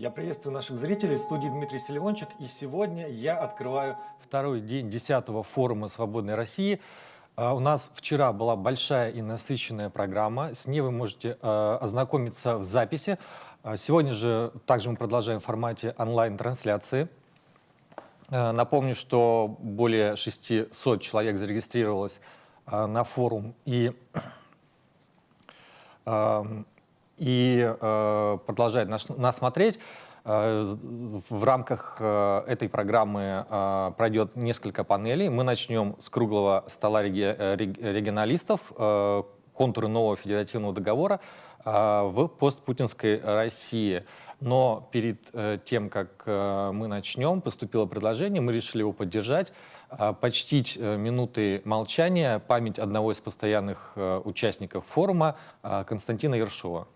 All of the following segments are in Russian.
Я приветствую наших зрителей в студии Дмитрий Селивончик. И сегодня я открываю второй день 10-го форума «Свободной России». А, у нас вчера была большая и насыщенная программа. С ней вы можете а, ознакомиться в записи. А, сегодня же также мы продолжаем в формате онлайн-трансляции. Напомню, что более 600 человек зарегистрировалось на форум и и э, продолжает нас, нас смотреть. Э, в рамках э, этой программы э, пройдет несколько панелей. Мы начнем с круглого стола реги, регионалистов, контуры нового федеративного договора в постпутинской России. Но перед тем, как мы начнем, поступило предложение, мы решили его поддержать, почтить минуты молчания память одного из постоянных участников форума Константина Ершова.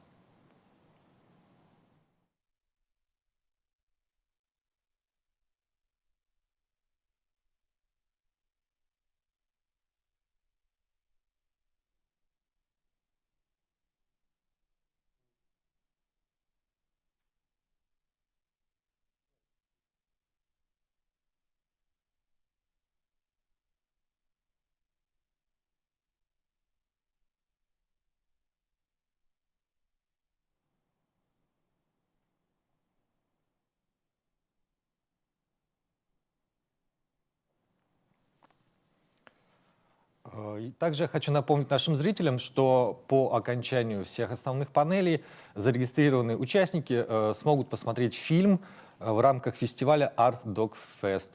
Также хочу напомнить нашим зрителям, что по окончанию всех основных панелей зарегистрированные участники э, смогут посмотреть фильм э, в рамках фестиваля Art Dog Fest.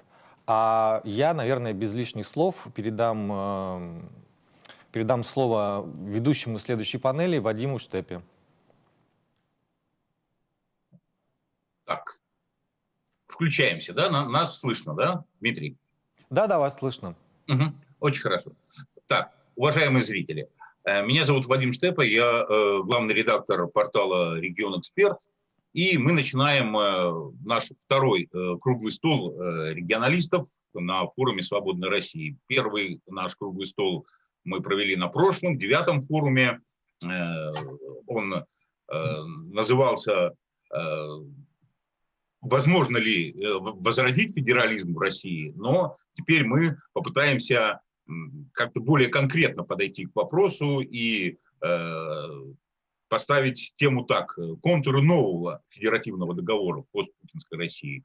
А я, наверное, без лишних слов передам, передам слово ведущему следующей панели Вадиму Штепе. Так, включаемся, да? Нас слышно, да, Дмитрий? Да, да, вас слышно. Угу. Очень хорошо. Так, уважаемые зрители, э, меня зовут Вадим Штепа, я э, главный редактор портала «Регион Эксперт», и мы начинаем э, наш второй круглый стол регионалистов на форуме «Свободной России». Первый наш круглый стол мы провели на прошлом, девятом форуме. Он назывался «Возможно ли возродить федерализм в России?», но теперь мы попытаемся как-то более конкретно подойти к вопросу и э, поставить тему так, контуры нового федеративного договора постпутинской России.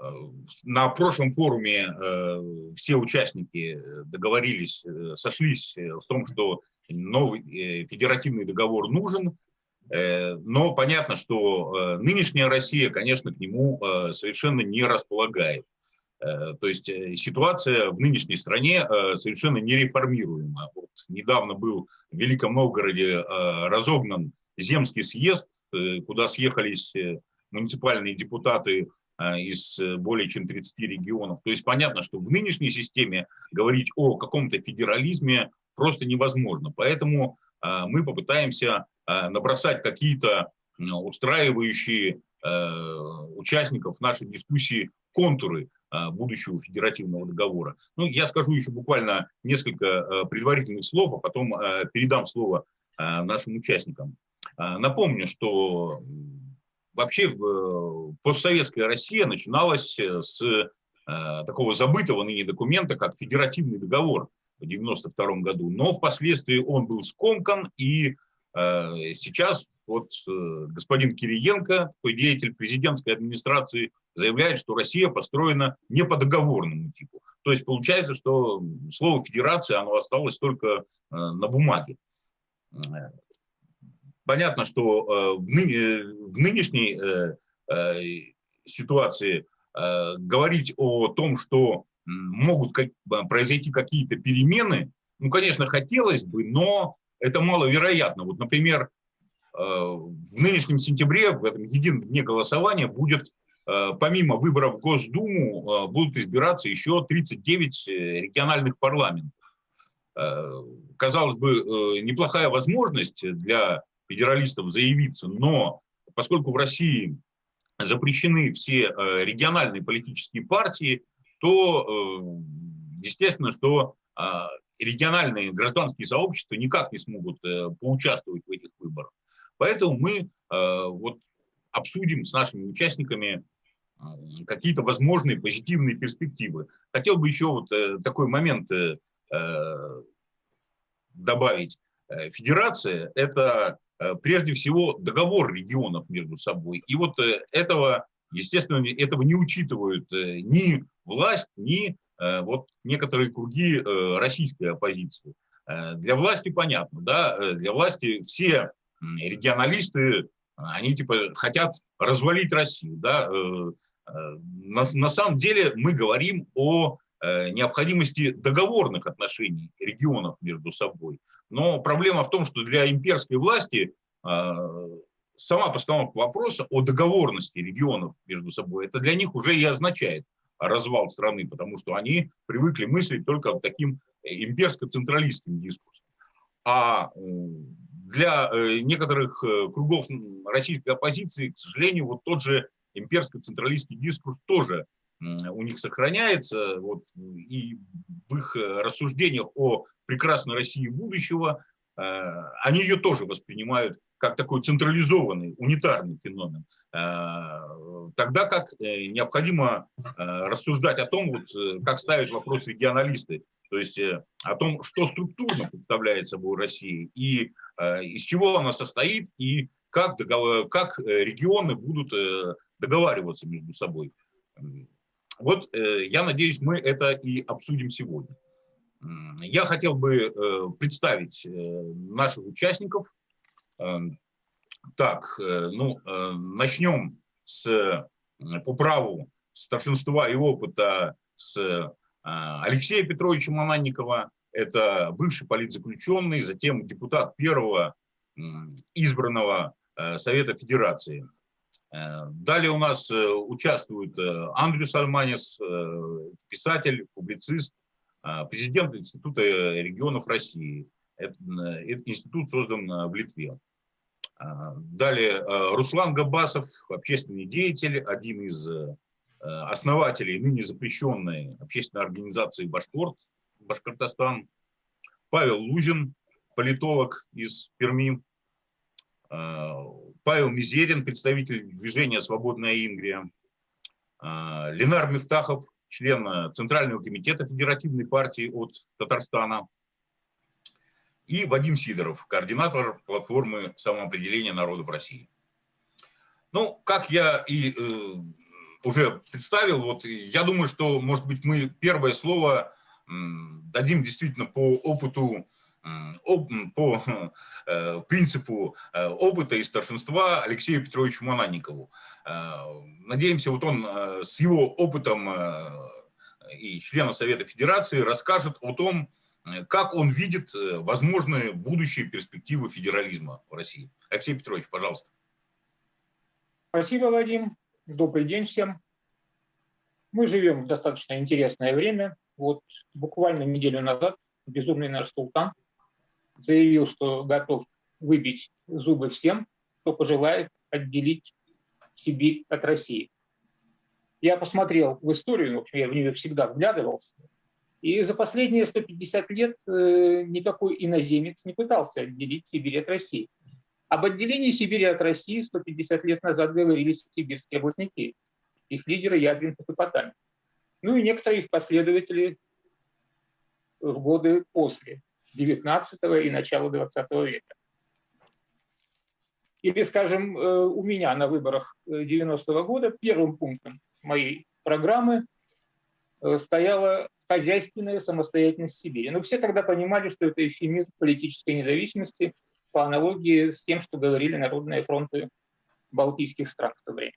Э, на прошлом форуме э, все участники договорились, э, сошлись в том, что новый э, федеративный договор нужен, э, но понятно, что нынешняя Россия, конечно, к нему совершенно не располагает. Э, то есть э, ситуация в нынешней стране э, совершенно нереформируема. Вот недавно был в Великом Новгороде разогнан земский съезд, куда съехались муниципальные депутаты из более чем 30 регионов. То есть понятно, что в нынешней системе говорить о каком-то федерализме просто невозможно. Поэтому мы попытаемся набросать какие-то устраивающие участников нашей дискуссии контуры будущего федеративного договора. Ну, я скажу еще буквально несколько а, предварительных слов, а потом а, передам слово нашим участникам. Напомню, что вообще постсоветская Россия начиналась с такого забытого ныне документа, как федеративный договор в 1992 году, но впоследствии он был скомкан, и сейчас вот господин Кириенко, такой деятель президентской администрации, заявляет, что Россия построена не по договорному типу. То есть получается, что слово федерация, оно осталось только э, на бумаге. Понятно, что э, в, нынешней э, ситуации говорить о том, что могут произойти какие-то перемены, ну, конечно, хотелось бы, но это маловероятно. Вот, например, в нынешнем сентябре, в этом едином дне голосования, будет Э, помимо выборов в Госдуму э, будут избираться еще 39 э, региональных парламентов. Казалось бы, неплохая возможность для федералистов заявиться, но поскольку в России запрещены все региональные политические партии, то естественно, что региональные гражданские сообщества никак не смогут поучаствовать в этих выборах. Поэтому мы вот обсудим с нашими участниками какие-то возможные позитивные перспективы. Хотел бы еще вот такой момент добавить. Федерация – это прежде всего договор регионов между собой. И вот этого, естественно, этого не учитывают ни власть, ни вот некоторые круги российской оппозиции. Для власти понятно, да, для власти все регионалисты, они типа хотят развалить Россию, да. Э, э, на, на самом деле мы говорим о э, необходимости договорных отношений регионов между собой. Но проблема в том, что для имперской власти сама постановка вопроса о договорности регионов между собой, это для них уже и означает развал страны, потому что они привыкли мыслить только таким имперско-централистским дискурсом. А для э, некоторых э, кругов российской оппозиции, к сожалению, вот тот же имперско-централистский дискурс тоже у них сохраняется, вот, и в их э, рассуждениях о прекрасной России будущего они ее тоже воспринимают как такой централизованный, унитарный феномен, тогда как необходимо рассуждать о том, вот, как ставить вопрос регионалисты, то есть э, о том, что структурно представляет собой Россия, и э, из чего она состоит, и как, договор, как э, регионы будут договариваться между собой. Вот я надеюсь, мы это и обсудим сегодня. Я хотел бы представить наших участников. Так, ну, начнем с, по праву старшинства и опыта с Алексея Петровича Мананникова, это бывший политзаключенный, затем депутат первого избранного э, Совета Федерации. Э, далее у нас э, участвует Андрю Сальманис, писатель, публицист, президент Института регионов России. Этот институт создан в Литве. Далее Руслан Габасов, общественный деятель, один из основателей ныне запрещенной общественной организации «Башкорт», Башкортостан, Павел Лузин, политолог из Перми, э, Павел Мизерин, представитель движения «Свободная Ингрия», э, Ленар Мифтахов, член Центрального комитета Федеративной партии от Татарстана, и Вадим Сидоров, координатор платформы самоопределения народов России. Ну, как я и уже представил. Вот я думаю, что, может быть, мы первое слово дадим действительно по опыту, по э, принципу э, опыта и старшинства Алексею Петровичу Мананникову. Э, надеемся, вот он с его опытом и члена Совета Федерации расскажет о том, как он видит возможные будущие перспективы федерализма в России. Алексей Петрович, пожалуйста. Спасибо, Вадим. Добрый день всем. Мы живем в достаточно интересное время. Вот буквально неделю назад безумный наш султан заявил, что готов выбить зубы всем, кто пожелает отделить Сибирь от России. Я посмотрел в историю, в общем, я в нее всегда вглядывался, и за последние 150 лет э, никакой иноземец не пытался отделить Сибирь от России. Об отделении Сибири от России 150 лет назад говорили сибирские областники, их лидеры Ядринцев и Потанин. Ну и некоторые их последователи в годы после 19 и начала 20 века. Или, скажем, э, у меня на выборах 90 -го года первым пунктом моей программы э, стояла хозяйственная самостоятельность Сибири. Но все тогда понимали, что это эфемизм политической независимости – по аналогии с тем, что говорили народные фронты балтийских стран в то время.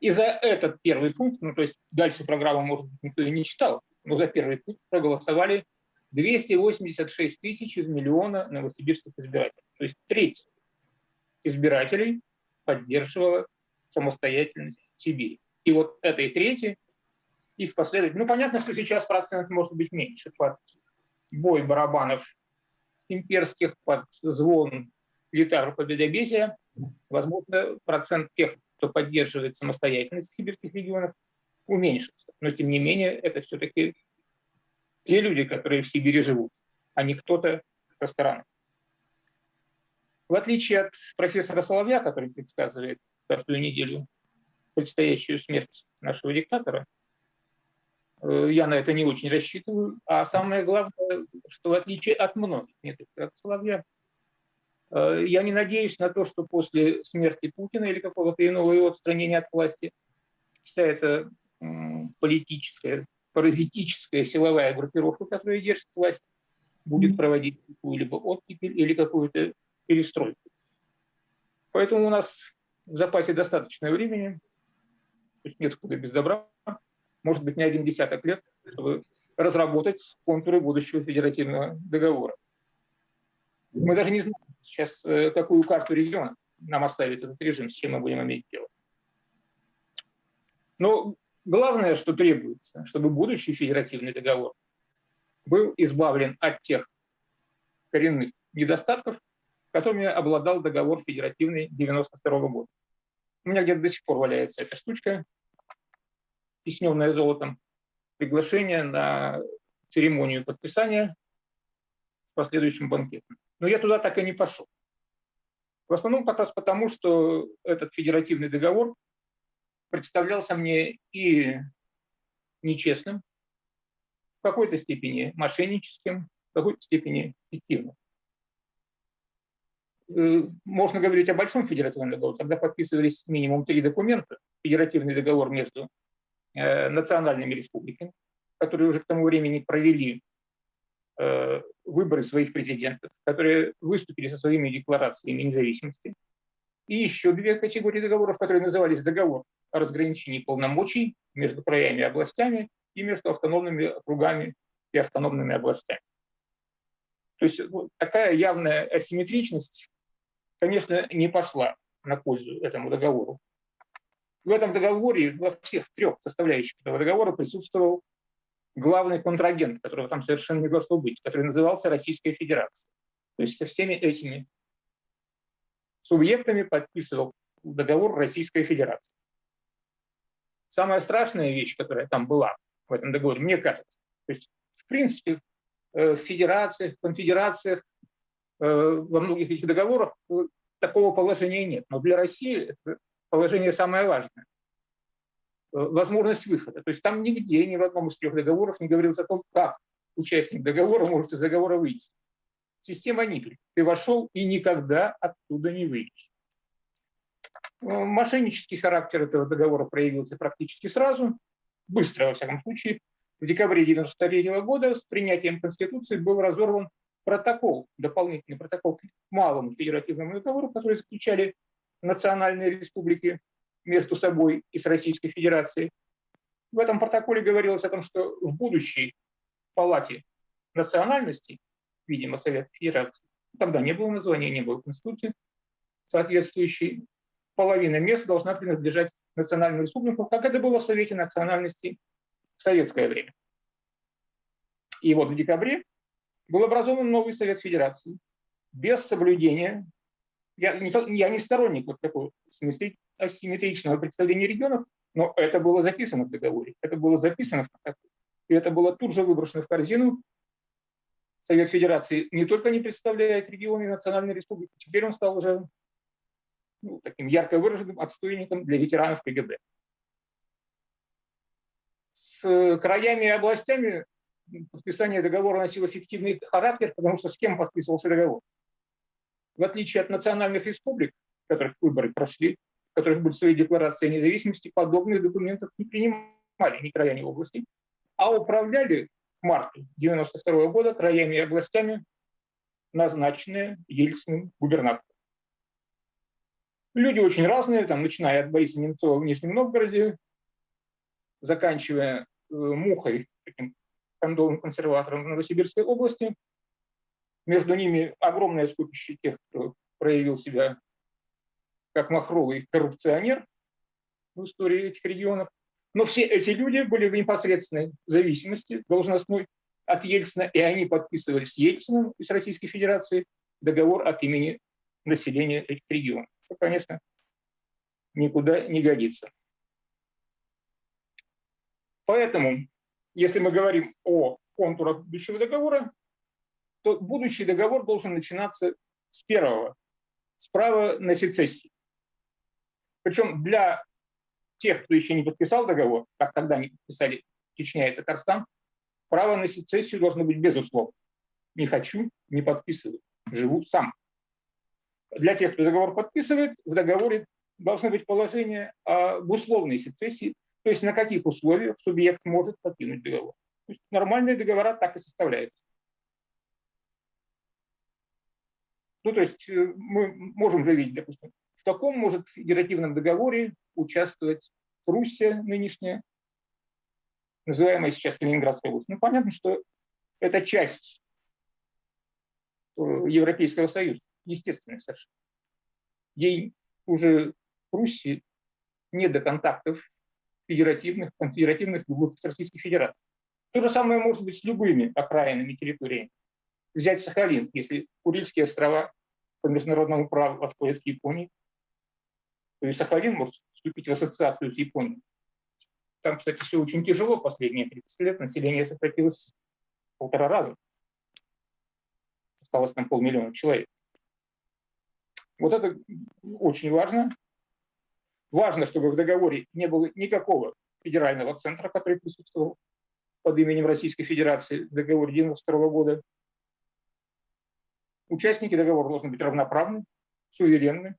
И за этот первый пункт, ну то есть дальше программу, может быть, никто и не читал, но за первый пункт проголосовали 286 тысяч из миллиона новосибирских избирателей. То есть треть избирателей поддерживала самостоятельность Сибири. И вот этой трети их последовательно... Ну, понятно, что сейчас процент может быть меньше бой барабанов имперских под звон гитар победобесия, возможно, процент тех, кто поддерживает самостоятельность в сибирских регионах, уменьшится. Но, тем не менее, это все-таки те люди, которые в Сибири живут, а не кто-то со стороны. В отличие от профессора Соловья, который предсказывает каждую неделю предстоящую смерть нашего диктатора. Э, я на это не очень рассчитываю. А самое главное, что в отличие от многих, не только от Соловья, э, я не надеюсь на то, что после смерти Путина или какого-то иного его отстранения от власти вся эта политическая, паразитическая силовая группировка, которая держит власть, будет проводить какую-либо оттепель или какую-то перестройку. Поэтому у нас в запасе достаточно времени, то есть нет куда без добра, может быть, не один десяток лет, чтобы разработать контуры будущего федеративного договора. Мы даже не знаем сейчас, э, какую карту региона нам оставит этот режим, с чем мы будем иметь дело. Но главное, что требуется, чтобы будущий федеративный договор был избавлен от тех коренных недостатков, которыми обладал договор федеративный 92 -го года. У меня где-то до сих пор валяется эта штучка, тисненная золотом, приглашение на церемонию подписания с последующим банкетом. Но я туда так и не пошел. В основном как раз потому, что этот федеративный договор представлялся мне и нечестным, в какой-то степени мошенническим, в какой-то степени фиктивным. Э, можно говорить о большом федеративном договоре, тогда подписывались минимум три документа. Федеративный договор между национальными республиками, которые уже к тому времени провели э, выборы своих президентов, которые выступили со своими декларациями независимости. И еще две категории договоров, которые назывались договор о разграничении полномочий между краями и областями и между автономными округами и автономными областями. То есть вот такая явная асимметричность, конечно, не пошла на пользу этому договору. В этом договоре, во всех трех составляющих этого договора присутствовал главный контрагент, которого там совершенно не должно быть, который назывался Российская Федерация. То есть со всеми этими субъектами подписывал договор Российская Федерация. Самая страшная вещь, которая там была в этом договоре, мне кажется, то есть в принципе э, в федерациях, конфедерациях, э, во многих этих договорах э, такого положения нет. Но для России это положение самое важное. Возможность выхода. То есть там нигде, ни в одном из трех договоров не говорилось о том, как участник договора может из договора выйти. Система Никель. Ты вошел и никогда оттуда не выйдешь. Э, мошеннический характер этого договора проявился практически сразу, быстро, во всяком случае. В декабре 1993 года с принятием Конституции был разорван протокол, дополнительный протокол к малому федеративному договору, который заключали национальные республики между собой и с Российской Федерацией. В этом протоколе говорилось о том, что в будущей палате национальностей, видимо, Совет Федерации, тогда не было названия, не было Конституции соответствующей, половина мест должна принадлежать национальным республикам, как это было в Совете национальностей в советское время. И вот в декабре был образован новый Совет Федерации без соблюдения, я не, я не сторонник вот такого асимметричного представления регионов, но это было записано в договоре, это было записано в протоколе, и это было тут же выброшено в корзину. Совет Федерации не только не представляет регионы и национальные республики, теперь он стал уже ну, таким ярко выраженным отстойником для ветеранов КГБ. С краями и областями подписание договора носило фиктивный характер, потому что с кем подписывался договор? В отличие от национальных республик, в которых выборы прошли, в которых были свои декларации о независимости, подобных документов не принимали ни края, ни области, а управляли в марте 1992 года краями и областями назначенные Ельциным губернатором. Люди очень разные, там, начиная от Бориса Немцова в Нижнем Новгороде, заканчивая э, Мухой, таким кондовым консерватором в Новосибирской области. Между ними огромное скопище тех, кто проявил себя как махровый коррупционер в истории этих регионов. Но все эти люди были в непосредственной зависимости должностной от Ельцина, и они подписывали с Ельцином из Российской Федерации договор от имени населения этих регионов что, конечно, никуда не годится. Поэтому, если мы говорим о контурах будущего договора, то будущий договор должен начинаться с первого, с права на сецессию. Причем для тех, кто еще не подписал договор, как тогда не подписали Чечня и Татарстан, право на сецессию должно быть безусловно. Не хочу, не подписываю, живу сам. Для тех, кто договор подписывает, в договоре должно быть положение об условной сецессии, то есть на каких условиях субъект может покинуть договор. То есть нормальные договора так и составляются. Ну, то есть э, мы можем же видеть, допустим, в таком может федеративном договоре участвовать Пруссия нынешняя, называемая сейчас Калининградская область. Ну, понятно, что это часть э, Европейского Союза, естественно совершенно. Ей уже Пруссии не до контактов федеративных, конфедеративных глубоких Российской Федерации. То же самое может быть с любыми окраинными территориями. Взять Сахалин, если Курильские острова по международному праву отходят к Японии, то и Сахалин может вступить в ассоциацию с Японией. Там, кстати, все очень тяжело последние 30 лет. Население сократилось в полтора раза. Осталось там полмиллиона человек. Вот это очень важно. Важно, чтобы в договоре не было никакого федерального центра, который присутствовал под именем Российской Федерации в договоре 1992 года. Участники договора должны быть равноправны, суверенны.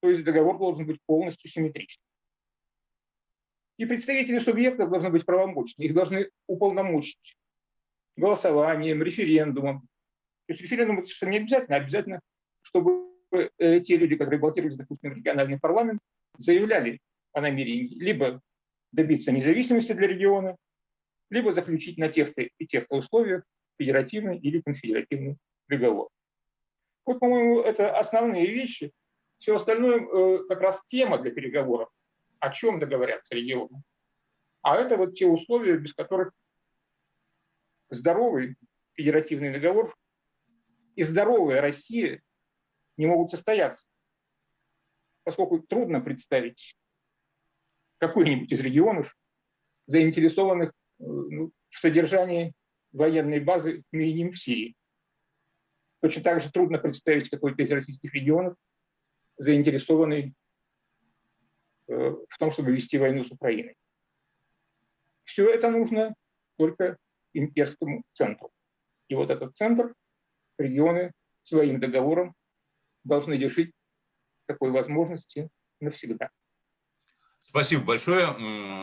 То есть договор должен быть полностью симметричным. И представители субъектов должны быть правомочны. Их должны уполномочить голосованием, референдумом. То есть референдум совершенно не обязательно, а обязательно, чтобы э, те люди, которые баллотировались, допустим, в региональный парламент, заявляли о намерении либо добиться независимости для региона, либо заключить на тех и тех условиях федеративный или конфедеративный договор. Вот, по-моему, это основные вещи. Все остальное э, как раз тема для переговоров. О чем договорятся регионы. А это вот те условия, без которых здоровый федеративный договор и здоровая Россия не могут состояться. Поскольку трудно представить какой-нибудь из регионов, заинтересованных э, ну, в содержании военной базы минимум в Сирии. Точно так же трудно представить какой-то из российских регионов, заинтересованный э, в том, чтобы вести войну с Украиной. Все это нужно только имперскому центру. И вот этот центр регионы своим договором должны лишить такой возможности навсегда. Спасибо большое,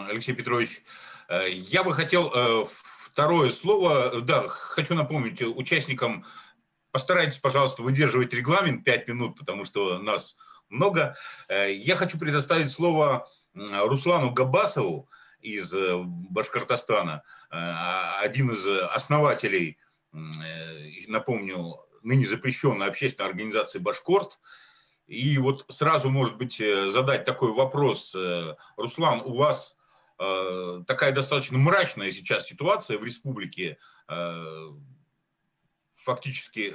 Алексей Петрович. Э, я бы хотел э, второе слово. Да, хочу напомнить участникам, постарайтесь, пожалуйста, выдерживать регламент 5 минут, потому что нас много. Э, я хочу предоставить слово Руслану Габасову из Башкортостана, один из основателей, напомню, ныне запрещенной общественной организации «Башкорт», и вот сразу, может быть, э, задать такой вопрос. Э, Руслан, у вас э, такая достаточно мрачная сейчас ситуация в республике. Фактически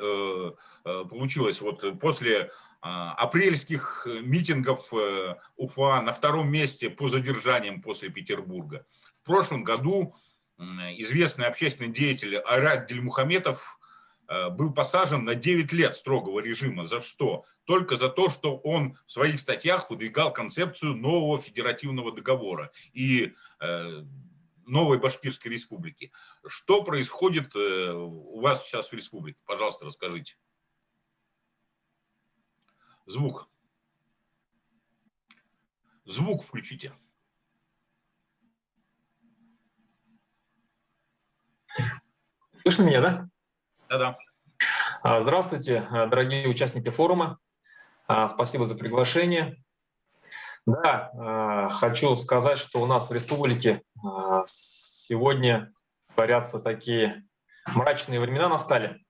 получилось вот после апрельских митингов Уфа на втором месте по задержаниям после Петербурга. В прошлом году известный общественный деятель Айрат Дельмухаметов Э, был посажен на 9 лет строгого режима. За что? Только за то, что он в своих статьях выдвигал концепцию нового федеративного договора и э, новой Башкирской республики. Что происходит э, у вас сейчас в республике? Пожалуйста, расскажите. Звук. Звук включите. Слышно меня, да? Да-да. А, здравствуйте, а, дорогие участники форума. А, спасибо за приглашение. Да, хочу сказать, что у нас в республике сегодня творятся такие мрачные времена настали.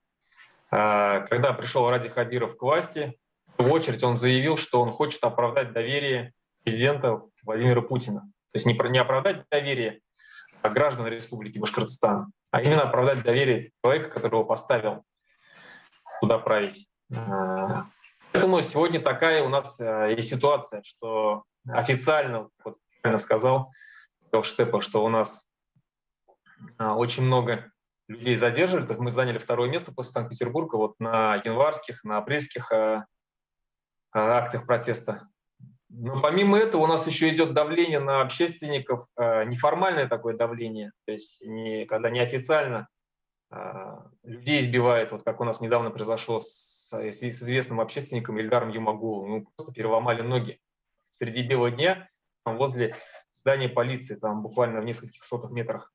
Когда пришел Ради Хабиров к власти, в очередь он заявил, что он хочет оправдать доверие президента Владимира Путина. То есть не оправдать доверие граждан Республики Башкортостан, а именно оправдать доверие человека, которого поставил туда править. А, поэтому сегодня такая у нас а, есть ситуация, что официально, вот правильно сказал Штепа, что у нас а, очень много людей задерживали, мы заняли второе место после Санкт-Петербурга вот на январских, на апрельских акциях протеста. Но помимо этого у нас еще идет давление на общественников, неформальное такое давление, то есть не, когда неофициально людей избивают, вот как у нас недавно произошло с, с известным общественником Ильдаром Юмагуловым, ему просто переломали ноги среди бела дня возле здания полиции, там буквально в нескольких сотых метрах.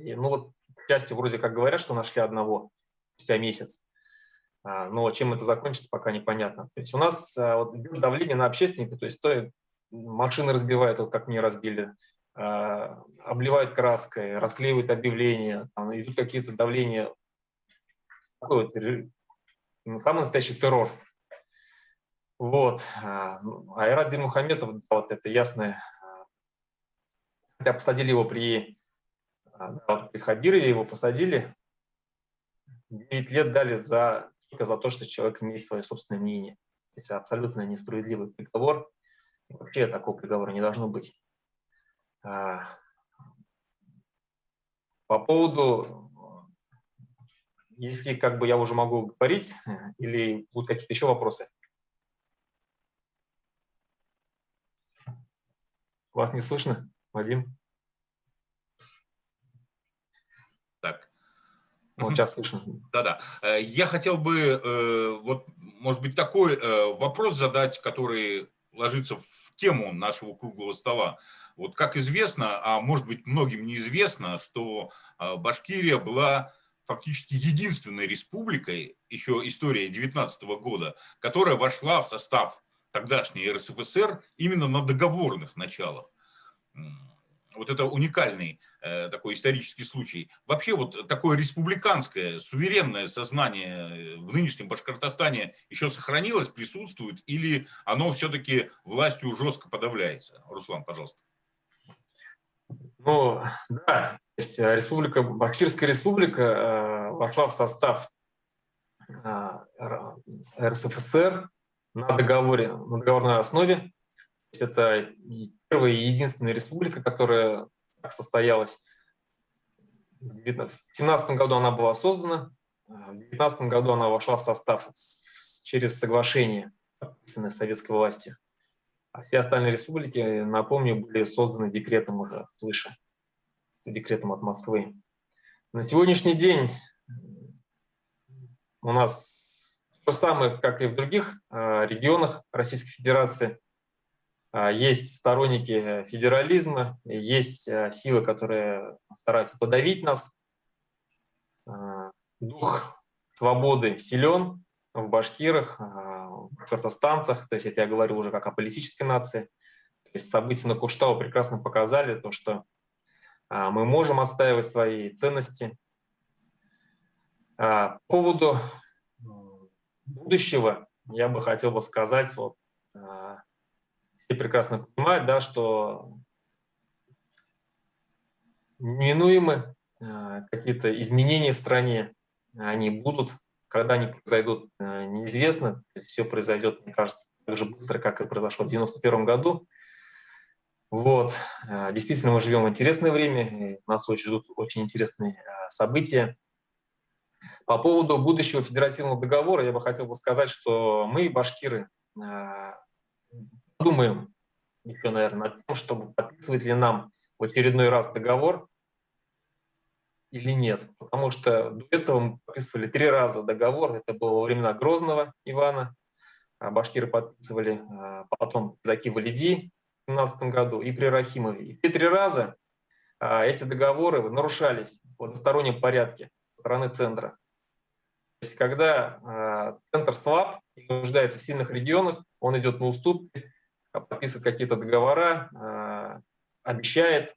И, ну вот, к счастью, вроде как говорят, что нашли одного спустя месяц. А, но чем это закончится, пока непонятно. То есть у нас а, вот, давление на общественника, то есть то машины разбивают, вот как мне разбили, а, обливают краской, расклеивают объявления, там идут какие-то давления. Такой вот, ну, там настоящий террор. Вот. Айрат Динмухаметов, да, вот это ясное, хотя посадили его при, да, при Хабирове, его посадили, 9 лет дали за, только за то, что человек имеет свое собственное мнение. Это абсолютно несправедливый приговор. И вообще такого приговора не должно быть. А, по поводу, если как бы я уже могу говорить, или будут какие-то еще вопросы? Вас не слышно, Вадим? Вот сейчас слышно. Да-да. Э, я хотел бы, э, вот, может быть, такой э, вопрос задать, который ложится в тему нашего круглого стола. Вот как известно, а может быть многим неизвестно, что Башкирия была фактически единственной республикой, еще история 19 года, которая вошла в состав тогдашней РСФСР именно на договорных началах вот это уникальный э, такой исторический случай. Вообще вот такое республиканское, суверенное сознание в нынешнем Башкортостане еще сохранилось, присутствует, или оно все-таки властью жестко подавляется? Руслан, пожалуйста. Ну, да, э, республика, Башкирская республика э, вошла в состав э, РСФСР на договоре, на договорной основе. Это первая и единственная республика, которая так состоялась. В 2017 году она была создана, в 2019 году она вошла в состав через соглашение, подписанное советской властью. А все остальные республики, напомню, были созданы декретом уже свыше, декретом от Москвы. На сегодняшний день у нас то же самое, как и в других а, регионах Российской Федерации – а, есть сторонники федерализма, есть а, силы, которые стараются подавить нас. А, дух свободы силен в башкирах, в кыргызстанцах, то есть это я говорю уже как о политической нации. То есть события на Куштау прекрасно показали то, что мы можем отстаивать свои ценности. По поводу будущего я бы хотел бы сказать, вот, все прекрасно понимают, да, что неминуемы э, какие-то изменения в стране, они будут, когда они произойдут, э, неизвестно. Все произойдет, мне кажется, так же быстро, как и произошло в 1991 году. Вот. Э, действительно, мы живем в интересное время, нас очень ждут очень интересные события. По поводу будущего федеративного договора я бы хотел бы сказать, что мы, башкиры, подумаем еще, наверное, о том, чтобы подписывать ли нам в очередной раз договор или нет. Потому что до этого мы подписывали три раза договор. Это было во времена Грозного Ивана. А башкиры подписывали а, потом Заки Валиди в 2017 году и при Рахимове. И три раза а, эти договоры нарушались в одностороннем порядке стороны центра. То есть когда центр слаб и нуждается в сильных регионах, он идет на уступки, подписывает какие-то договора, а, обещает.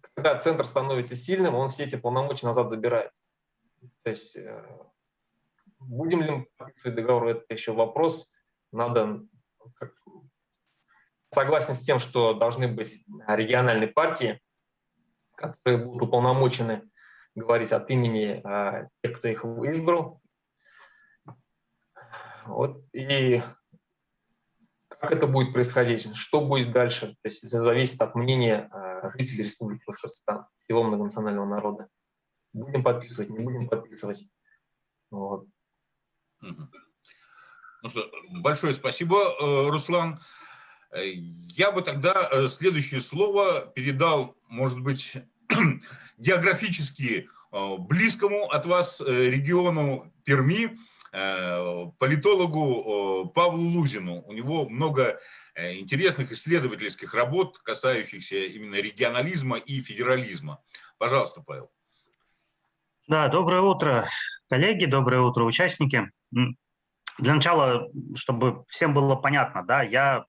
Когда центр становится сильным, он все эти полномочия назад забирает. То есть э, будем ли мы подписывать договор, это еще вопрос. Надо согласен с тем, что должны быть региональные партии, которые будут уполномочены говорить от имени а, тех, кто их избрал. Вот. И это будет происходить, что будет дальше, то есть это зависит от мнения э, жителей Республики Башкортостан, всего многонационального народа. Будем подписывать, не будем подписывать. Вот. Ну что, большое спасибо, э, Руслан. Я бы тогда э, следующее слово передал, может быть, географически близкому от вас региону Перми, политологу Павлу Лузину. У него много интересных исследовательских работ, касающихся именно регионализма и федерализма. Пожалуйста, Павел. Да, доброе утро, коллеги, доброе утро, участники. Для начала, чтобы всем было понятно, да, я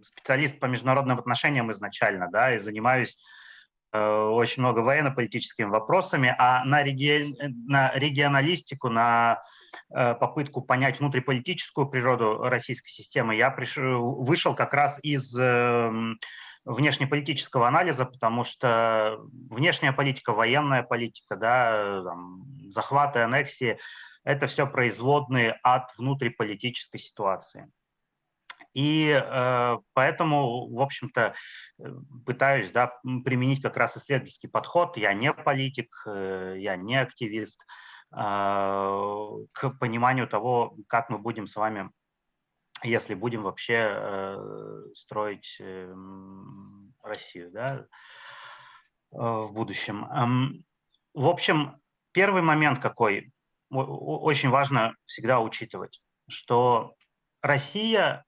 специалист по международным отношениям изначально, да, и занимаюсь э, очень много военно-политическими вопросами, а на, реги... на регионалистику, на э, попытку понять внутриполитическую природу российской системы я пришел, вышел как раз из э, внешнеполитического анализа, потому что внешняя политика, военная политика, да, там, захваты, аннексии – это все производные от внутриполитической ситуации. И э, поэтому, в общем-то, э, пытаюсь да, применить как раз исследовательский подход. Я не политик, э, я не активист, э, к пониманию того, как мы будем с вами, если будем вообще э, строить э, Россию да, э, в будущем. Эм, в общем, первый момент какой очень важно всегда учитывать, что Россия,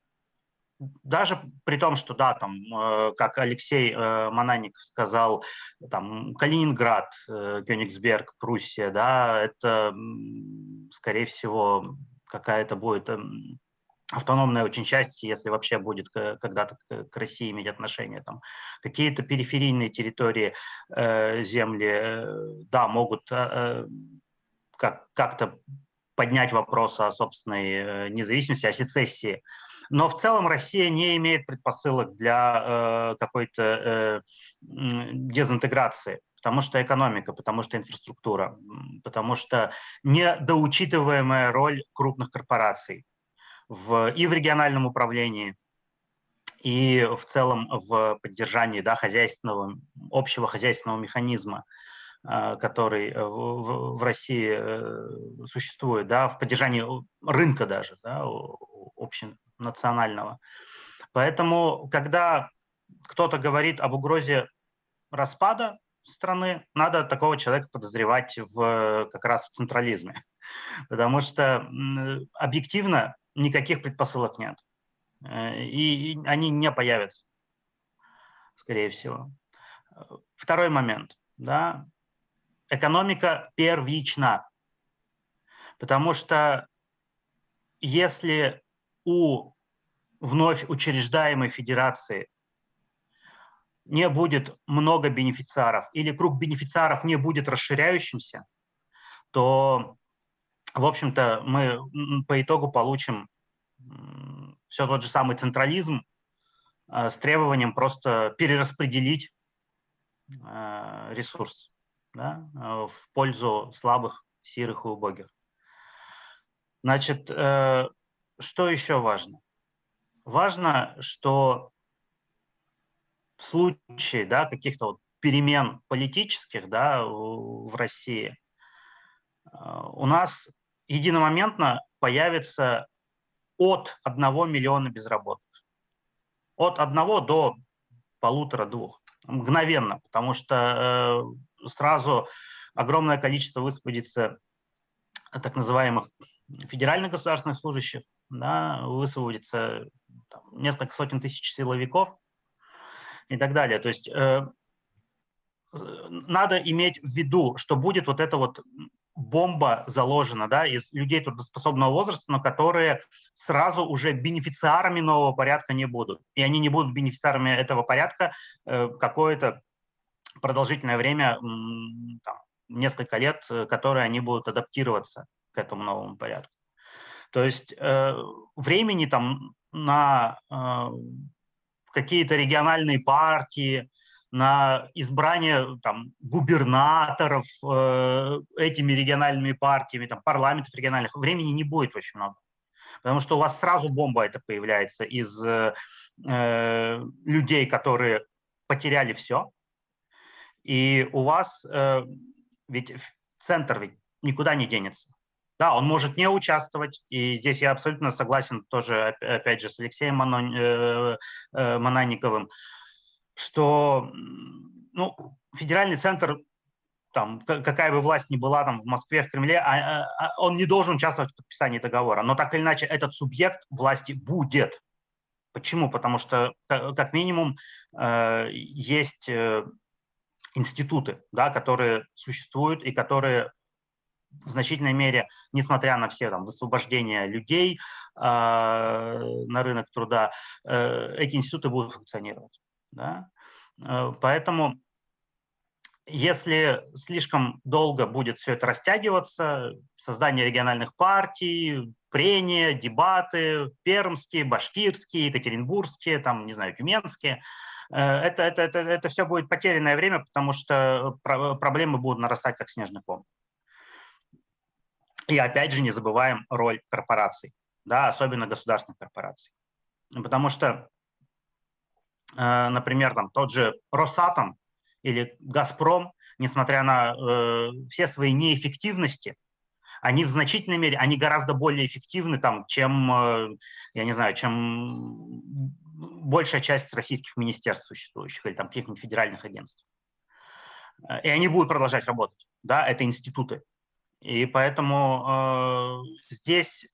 даже при том, что, да, там, э, как Алексей э, Мананик сказал, там, Калининград, э, Кёнигсберг, Пруссия, да, это, скорее всего, какая-то будет эм, автономная очень часть, если вообще будет когда-то к России иметь отношение. Там какие-то периферийные территории, земли, да, могут как, как-то поднять вопрос о собственной э, независимости, о сецессии. Но в целом Россия не имеет предпосылок для э, какой-то э, дезинтеграции, потому что экономика, потому что инфраструктура, потому что недоучитываемая роль крупных корпораций в, и в региональном управлении, и в целом в поддержании да, хозяйственного, общего хозяйственного механизма. А, который э, в, России э, существует, да, в поддержании рынка даже, да, общенационального. Поэтому, когда кто-то говорит об угрозе распада страны, надо такого человека подозревать в, как раз в централизме, потому что объективно никаких предпосылок нет, э, и они не появятся, скорее всего. Второй момент. Да, экономика первична. Потому что если у вновь учреждаемой федерации не будет много бенефициаров или круг бенефициаров не будет расширяющимся, то, в общем-то, мы по итогу получим все тот же самый централизм э, с требованием просто перераспределить э, ресурс да, э, в пользу слабых, сирых и убогих. Значит, э, что еще важно? Важно, что в случае да, каких-то вот перемен политических да, в России э, у нас единомоментно появится от 1 миллиона безработных. От 1 до полутора-двух. Мгновенно, потому что сразу огромное количество высвободится так называемых федеральных государственных служащих, да, высвободится там, несколько сотен тысяч силовиков и так далее. То есть э, надо иметь в виду, что будет вот эта вот бомба заложена да, из людей трудоспособного возраста, но которые сразу уже бенефициарами нового порядка не будут. И они не будут бенефициарами этого порядка э, какое-то продолжительное время, там, несколько лет, э, которые они будут адаптироваться к этому новому порядку. То есть э, времени там на э, какие-то региональные партии, на избрание там, губернаторов э, этими региональными партиями, там, парламентов региональных, времени не будет очень много. Потому что у вас сразу бомба это появляется из э, людей, которые потеряли все, и у вас э, ведь центр ведь никуда не денется. Да, он может не участвовать, и здесь я абсолютно согласен тоже, опять же, с Алексеем э, э, Мананниковым, что ну, федеральный центр, там, какая бы власть ни была там в Москве, в Кремле, а, а, он не должен участвовать в подписании договора. Но так или иначе этот субъект власти будет. Почему? Потому что, как минимум, э, есть институты, да, которые существуют и которые в значительной мере, несмотря на все там, высвобождения людей э, на рынок труда, э, эти институты будут функционировать. Да? Э, поэтому если слишком долго будет все это растягиваться, создание региональных партий, прения, дебаты, пермские, башкирские, екатеринбургские, там, не знаю, тюменские, это, это, это, это все будет потерянное время, потому что проблемы будут нарастать как снежный ком. И опять же не забываем роль корпораций, да, особенно государственных корпораций. Потому что, э, например, там, тот же Росатом или Газпром, несмотря на э, все свои неэффективности, они в значительной мере, они гораздо более эффективны, там, чем, э, я не знаю, чем большая часть российских министерств существующих или там каких-нибудь федеральных агентств. Э, и они будут продолжать работать. Да, это институты. И поэтому э, здесь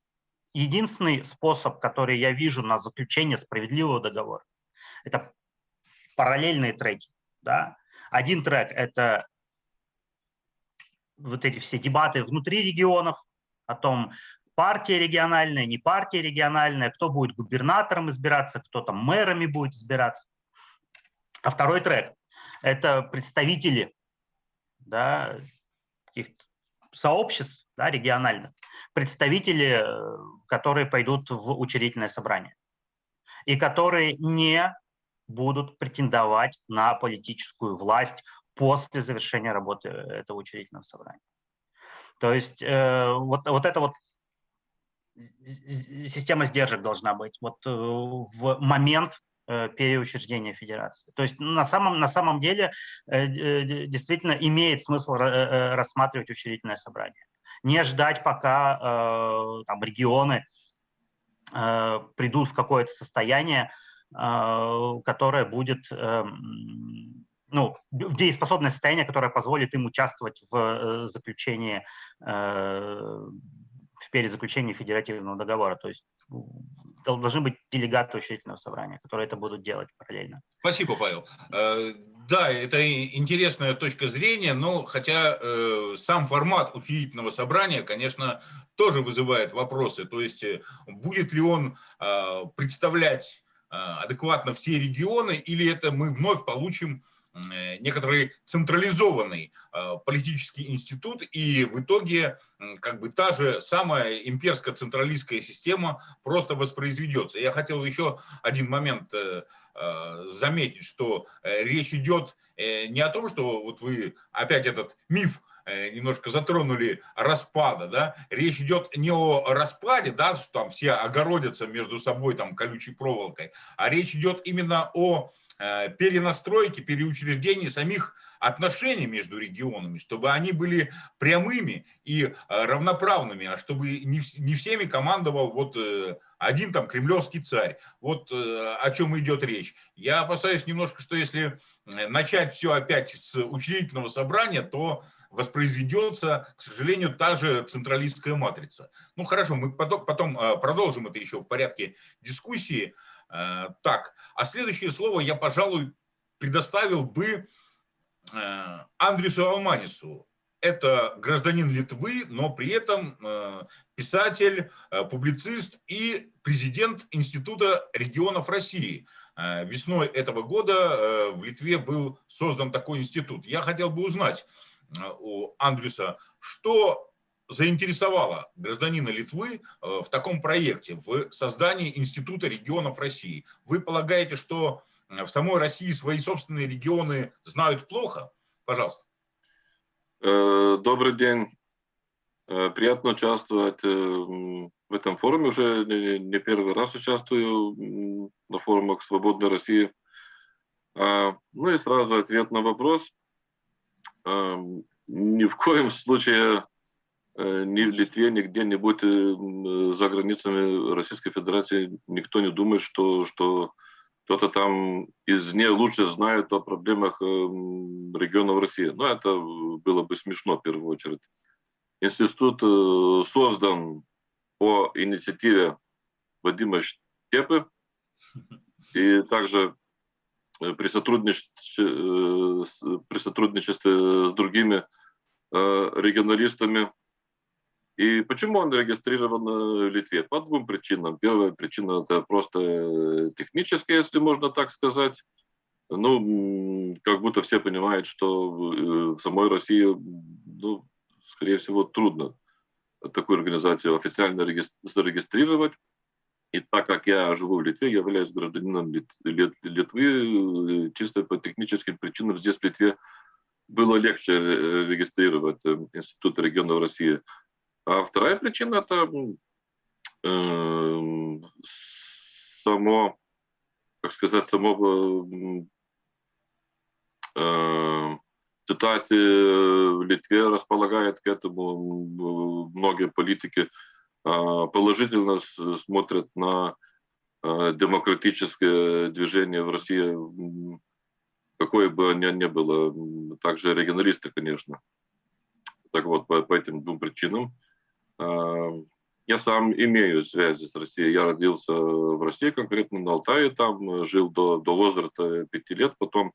единственный способ, который я вижу на заключение справедливого договора, это параллельные треки. Да? Один трек – это вот эти все дебаты внутри регионов о том, партия региональная, не партия региональная, кто будет губернатором избираться, кто там мэрами будет избираться. А второй трек – это представители да, каких-то сообществ да, региональных, представители, э, которые пойдут в учредительное собрание и которые не будут претендовать на политическую власть после завершения работы этого учредительного собрания. То есть э, вот, вот эта вот система сдержек должна быть вот э, в момент Э, переучреждения федерации. То есть на самом, на самом деле э, действительно имеет смысл рассматривать учредительное собрание. Не ждать, пока там, регионы придут в какое-то состояние, которое будет ну, в дееспособное состояние, которое позволит им участвовать в заключении, в перезаключении федеративного договора. То есть должны быть делегаты учредительного собрания, которые это будут делать параллельно. Спасибо, Павел. Э, да, это интересная точка зрения, но хотя э, сам формат учредительного собрания, конечно, тоже вызывает вопросы. То есть э, будет ли он представлять адекватно все регионы, или это мы вновь получим некоторый централизованный э, политический институт, и в итоге как бы та же самая имперско-централистская система просто воспроизведется. Я хотел еще один момент э, заметить, что речь идет не о том, что вот вы опять этот миф немножко затронули распада, да, речь идет не о распаде, да, что там все огородятся между собой там колючей проволокой, а речь идет именно о Э, перенастройки, переучреждения самих отношений между регионами, чтобы они были прямыми и э, равноправными, а чтобы не, не всеми командовал вот э, один там кремлевский царь. Вот о чем идет речь. Я опасаюсь немножко, что если начать все опять с учредительного собрания, то воспроизведется, к сожалению, та же централистская матрица. Ну хорошо, мы потом, потом продолжим это еще в порядке дискуссии. Э, так, а следующее слово я, пожалуй, предоставил бы э, Андрюсу Алманису. Это гражданин Литвы, но при этом э, писатель, публицист и президент Института регионов России. Весной этого года в Литве был создан такой институт. Я хотел бы узнать у Андрюса, что заинтересовало гражданина Литвы э, в таком проекте, в создании Института регионов России? Вы полагаете, что э, в самой России свои собственные регионы знают плохо? Пожалуйста. Э, добрый день. Приятно участвовать в этом форуме. Уже не первый раз участвую на форумах «Свободной России». А, ну и сразу ответ на вопрос. Ни в коем случае ни в Литве, ни где-нибудь за границами Российской Федерации никто не думает, что, что кто-то там из не лучше знает о проблемах регионов России. Но это было бы смешно в первую очередь. Институт создан по инициативе Вадима Штепы и также при сотрудничестве, при сотрудничестве с другими регионалистами и почему он регистрирован в Литве? По двум причинам. Первая причина – это просто техническая, если можно так сказать. Ну, как будто все понимают, что э, в самой России, ну, скорее всего, трудно такую организацию официально зарегистрировать. И так как я живу в Литве, являюсь гражданином Литвы, э, чисто по техническим причинам здесь в Литве было легче э, регистрировать Институт регионов России – а вторая причина – это э, само, как сказать, само э, ситуация в Литве располагает к этому. Многие политики э, положительно смотрят на э, демократическое движение в России, какое бы оно ни было. Также регионалисты, конечно. Так вот, по, по этим двум причинам я сам имею связи с Россией. Я родился в России, конкретно на Алтае, там жил до, до возраста пяти лет. Потом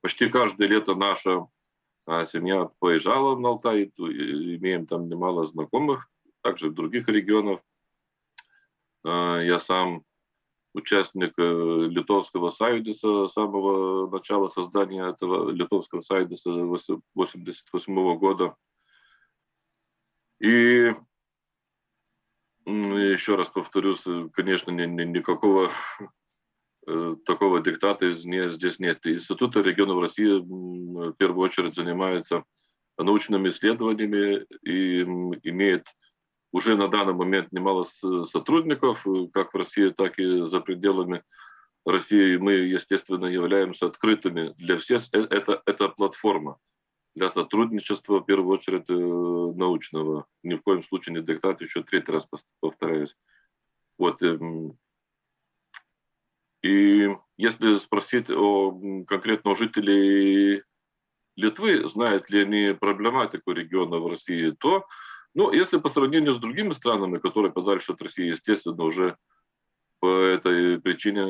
почти каждое лето наша а, семья поезжала на Алтай, имеем там немало знакомых, также в других регионах. А, я сам участник э, Литовского Союза с самого начала создания этого Литовского Союза 1988 года. И еще раз повторюсь, э, конечно, ни, ни, никакого э, такого диктата здесь нет. Институт регионов России в первую очередь занимается научными исследованиями и имеет уже на данный момент немало сотрудников, э, как в России, так и за пределами России. Мы, естественно, являемся открытыми для всех. Это, это платформа для сотрудничества, в первую очередь, э, научного. Ни в коем случае не диктат, еще третий раз повторяюсь. Вот. Эм, и если спросить о конкретно жителей Литвы, знают ли они проблематику региона в России, то, ну, если по сравнению с другими странами, которые подальше от России, естественно, уже по этой причине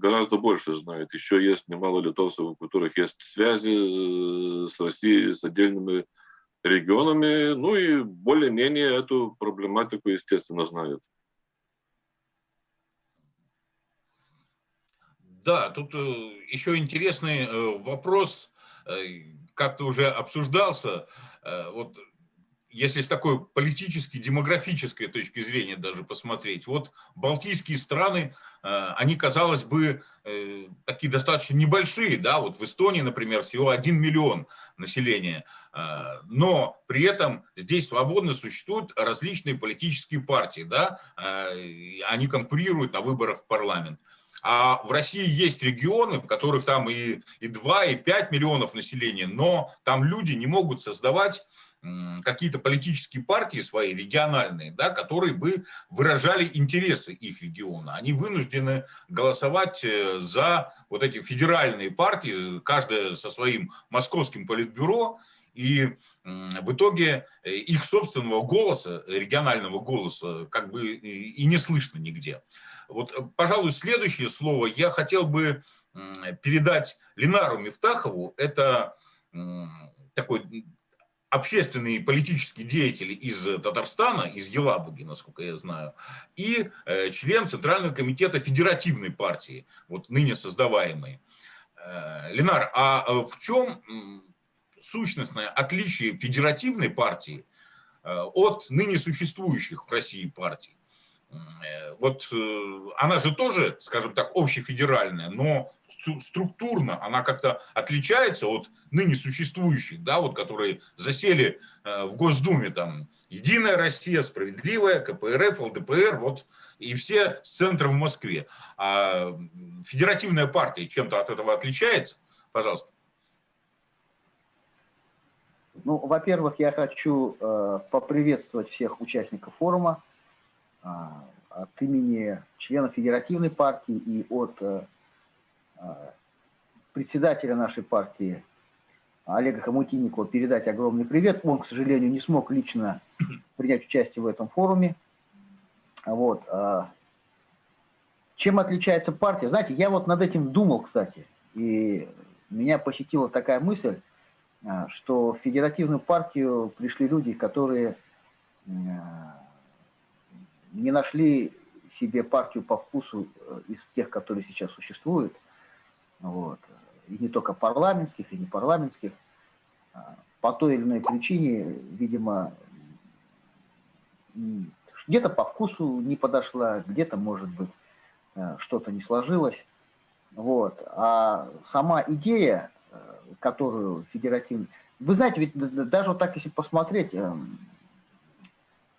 гораздо больше знает. Еще есть немало литовцев, у которых есть связи э, с Россией, с отдельными регионами, ну и более-менее эту проблематику, естественно, знают. Да, тут э, еще интересный э, вопрос, как-то уже обсуждался. Вот если с такой политической, демографической точки зрения даже посмотреть, вот Балтийские страны, э, они, казалось бы, э, такие достаточно небольшие, да, вот в Эстонии, например, всего 1 миллион населения, э, но при этом здесь свободно существуют различные политические партии, да, они конкурируют на выборах в парламент. А в России есть регионы, в которых там и, и 2, и 5 миллионов населения, но там люди не могут создавать какие-то политические партии свои, региональные, да, которые бы выражали интересы их региона. Они вынуждены голосовать э, за вот эти федеральные партии, каждая со своим московским политбюро, и в итоге э, их собственного голоса, регионального голоса, как бы и не слышно нигде. Вот, э, пожалуй, следующее слово я хотел бы передать Ленару Мифтахову. Это такой общественные и политические деятели из э, Татарстана, из Елабуги, насколько я знаю, и э, член Центрального комитета Федеративной партии, вот ныне создаваемой. Э, Ленар, а в чем сущностное отличие Федеративной партии от ныне существующих в России партий? Вот она же тоже, скажем так, общефедеральная, но структурно она как-то отличается от ныне существующих, да, вот, которые засели э, в Госдуме, там, Единая Россия, Справедливая, КПРФ, ЛДПР, вот, и все с центра в Москве. А федеративная партия чем-то от этого отличается? Пожалуйста. Ну, во-первых, я хочу э, поприветствовать всех участников форума э, от имени членов Федеративной партии и от э, председателя нашей партии Олега Хомутинникова передать огромный привет. Он, к сожалению, не смог лично принять участие в этом форуме. Вот. Э, чем отличается партия? Знаете, я вот над этим думал, кстати, и меня посетила такая мысль, а, что в федеративную партию пришли люди, которые не нашли себе партию по вкусу э, из тех, которые сейчас существуют. Вот. И не только парламентских, и не парламентских. А, по той или иной причине, видимо, где-то по вкусу не подошла, где-то, может быть, э, что-то не сложилось. Вот. А сама идея которую федеративный... Вы знаете, ведь даже вот так, если посмотреть, эм,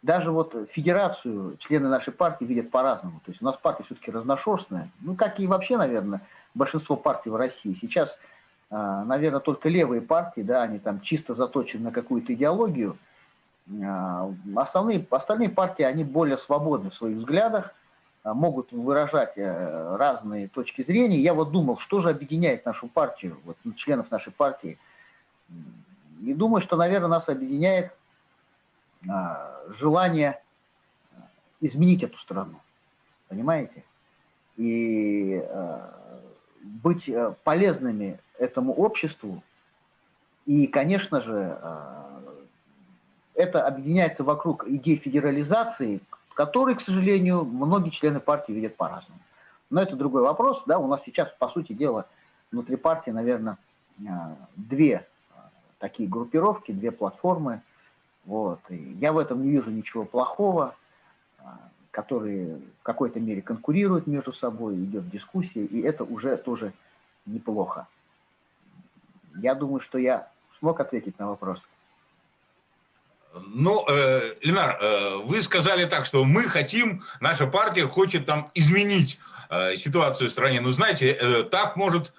даже вот федерацию члены нашей партии видят по-разному. То есть у нас партия все-таки разношерстная, ну, как и вообще, наверное, большинство партий в России. Сейчас, э, наверное, только левые партии, да, они там чисто заточены на какую-то идеологию. Э, основные, остальные партии, они более свободны в своих взглядах, а, могут выражать э, разные точки зрения. Я вот думал, что же объединяет нашу партию, вот, членов нашей партии. И думаю, что, наверное, нас объединяет а, желание изменить эту страну. Понимаете? И а, быть э, полезными этому обществу. И, конечно же, это объединяется вокруг идей федерализации, который, к сожалению, многие члены партии видят по-разному. Но это другой вопрос. Да, у нас сейчас, по сути дела, внутри партии, наверное, а, две а, такие группировки, две платформы. Вот. И я в этом не вижу ничего плохого, а, которые в какой-то мере конкурируют между собой, идет дискуссия, и это уже тоже неплохо. Я думаю, что я смог ответить на вопрос. Ну, э, Ленар, э, вы сказали так, что мы хотим, наша партия хочет там изменить э, ситуацию в стране. Ну, знаете, э, так может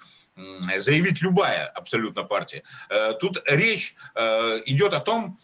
заявить любая абсолютно партия. Э, тут речь э, идет о том,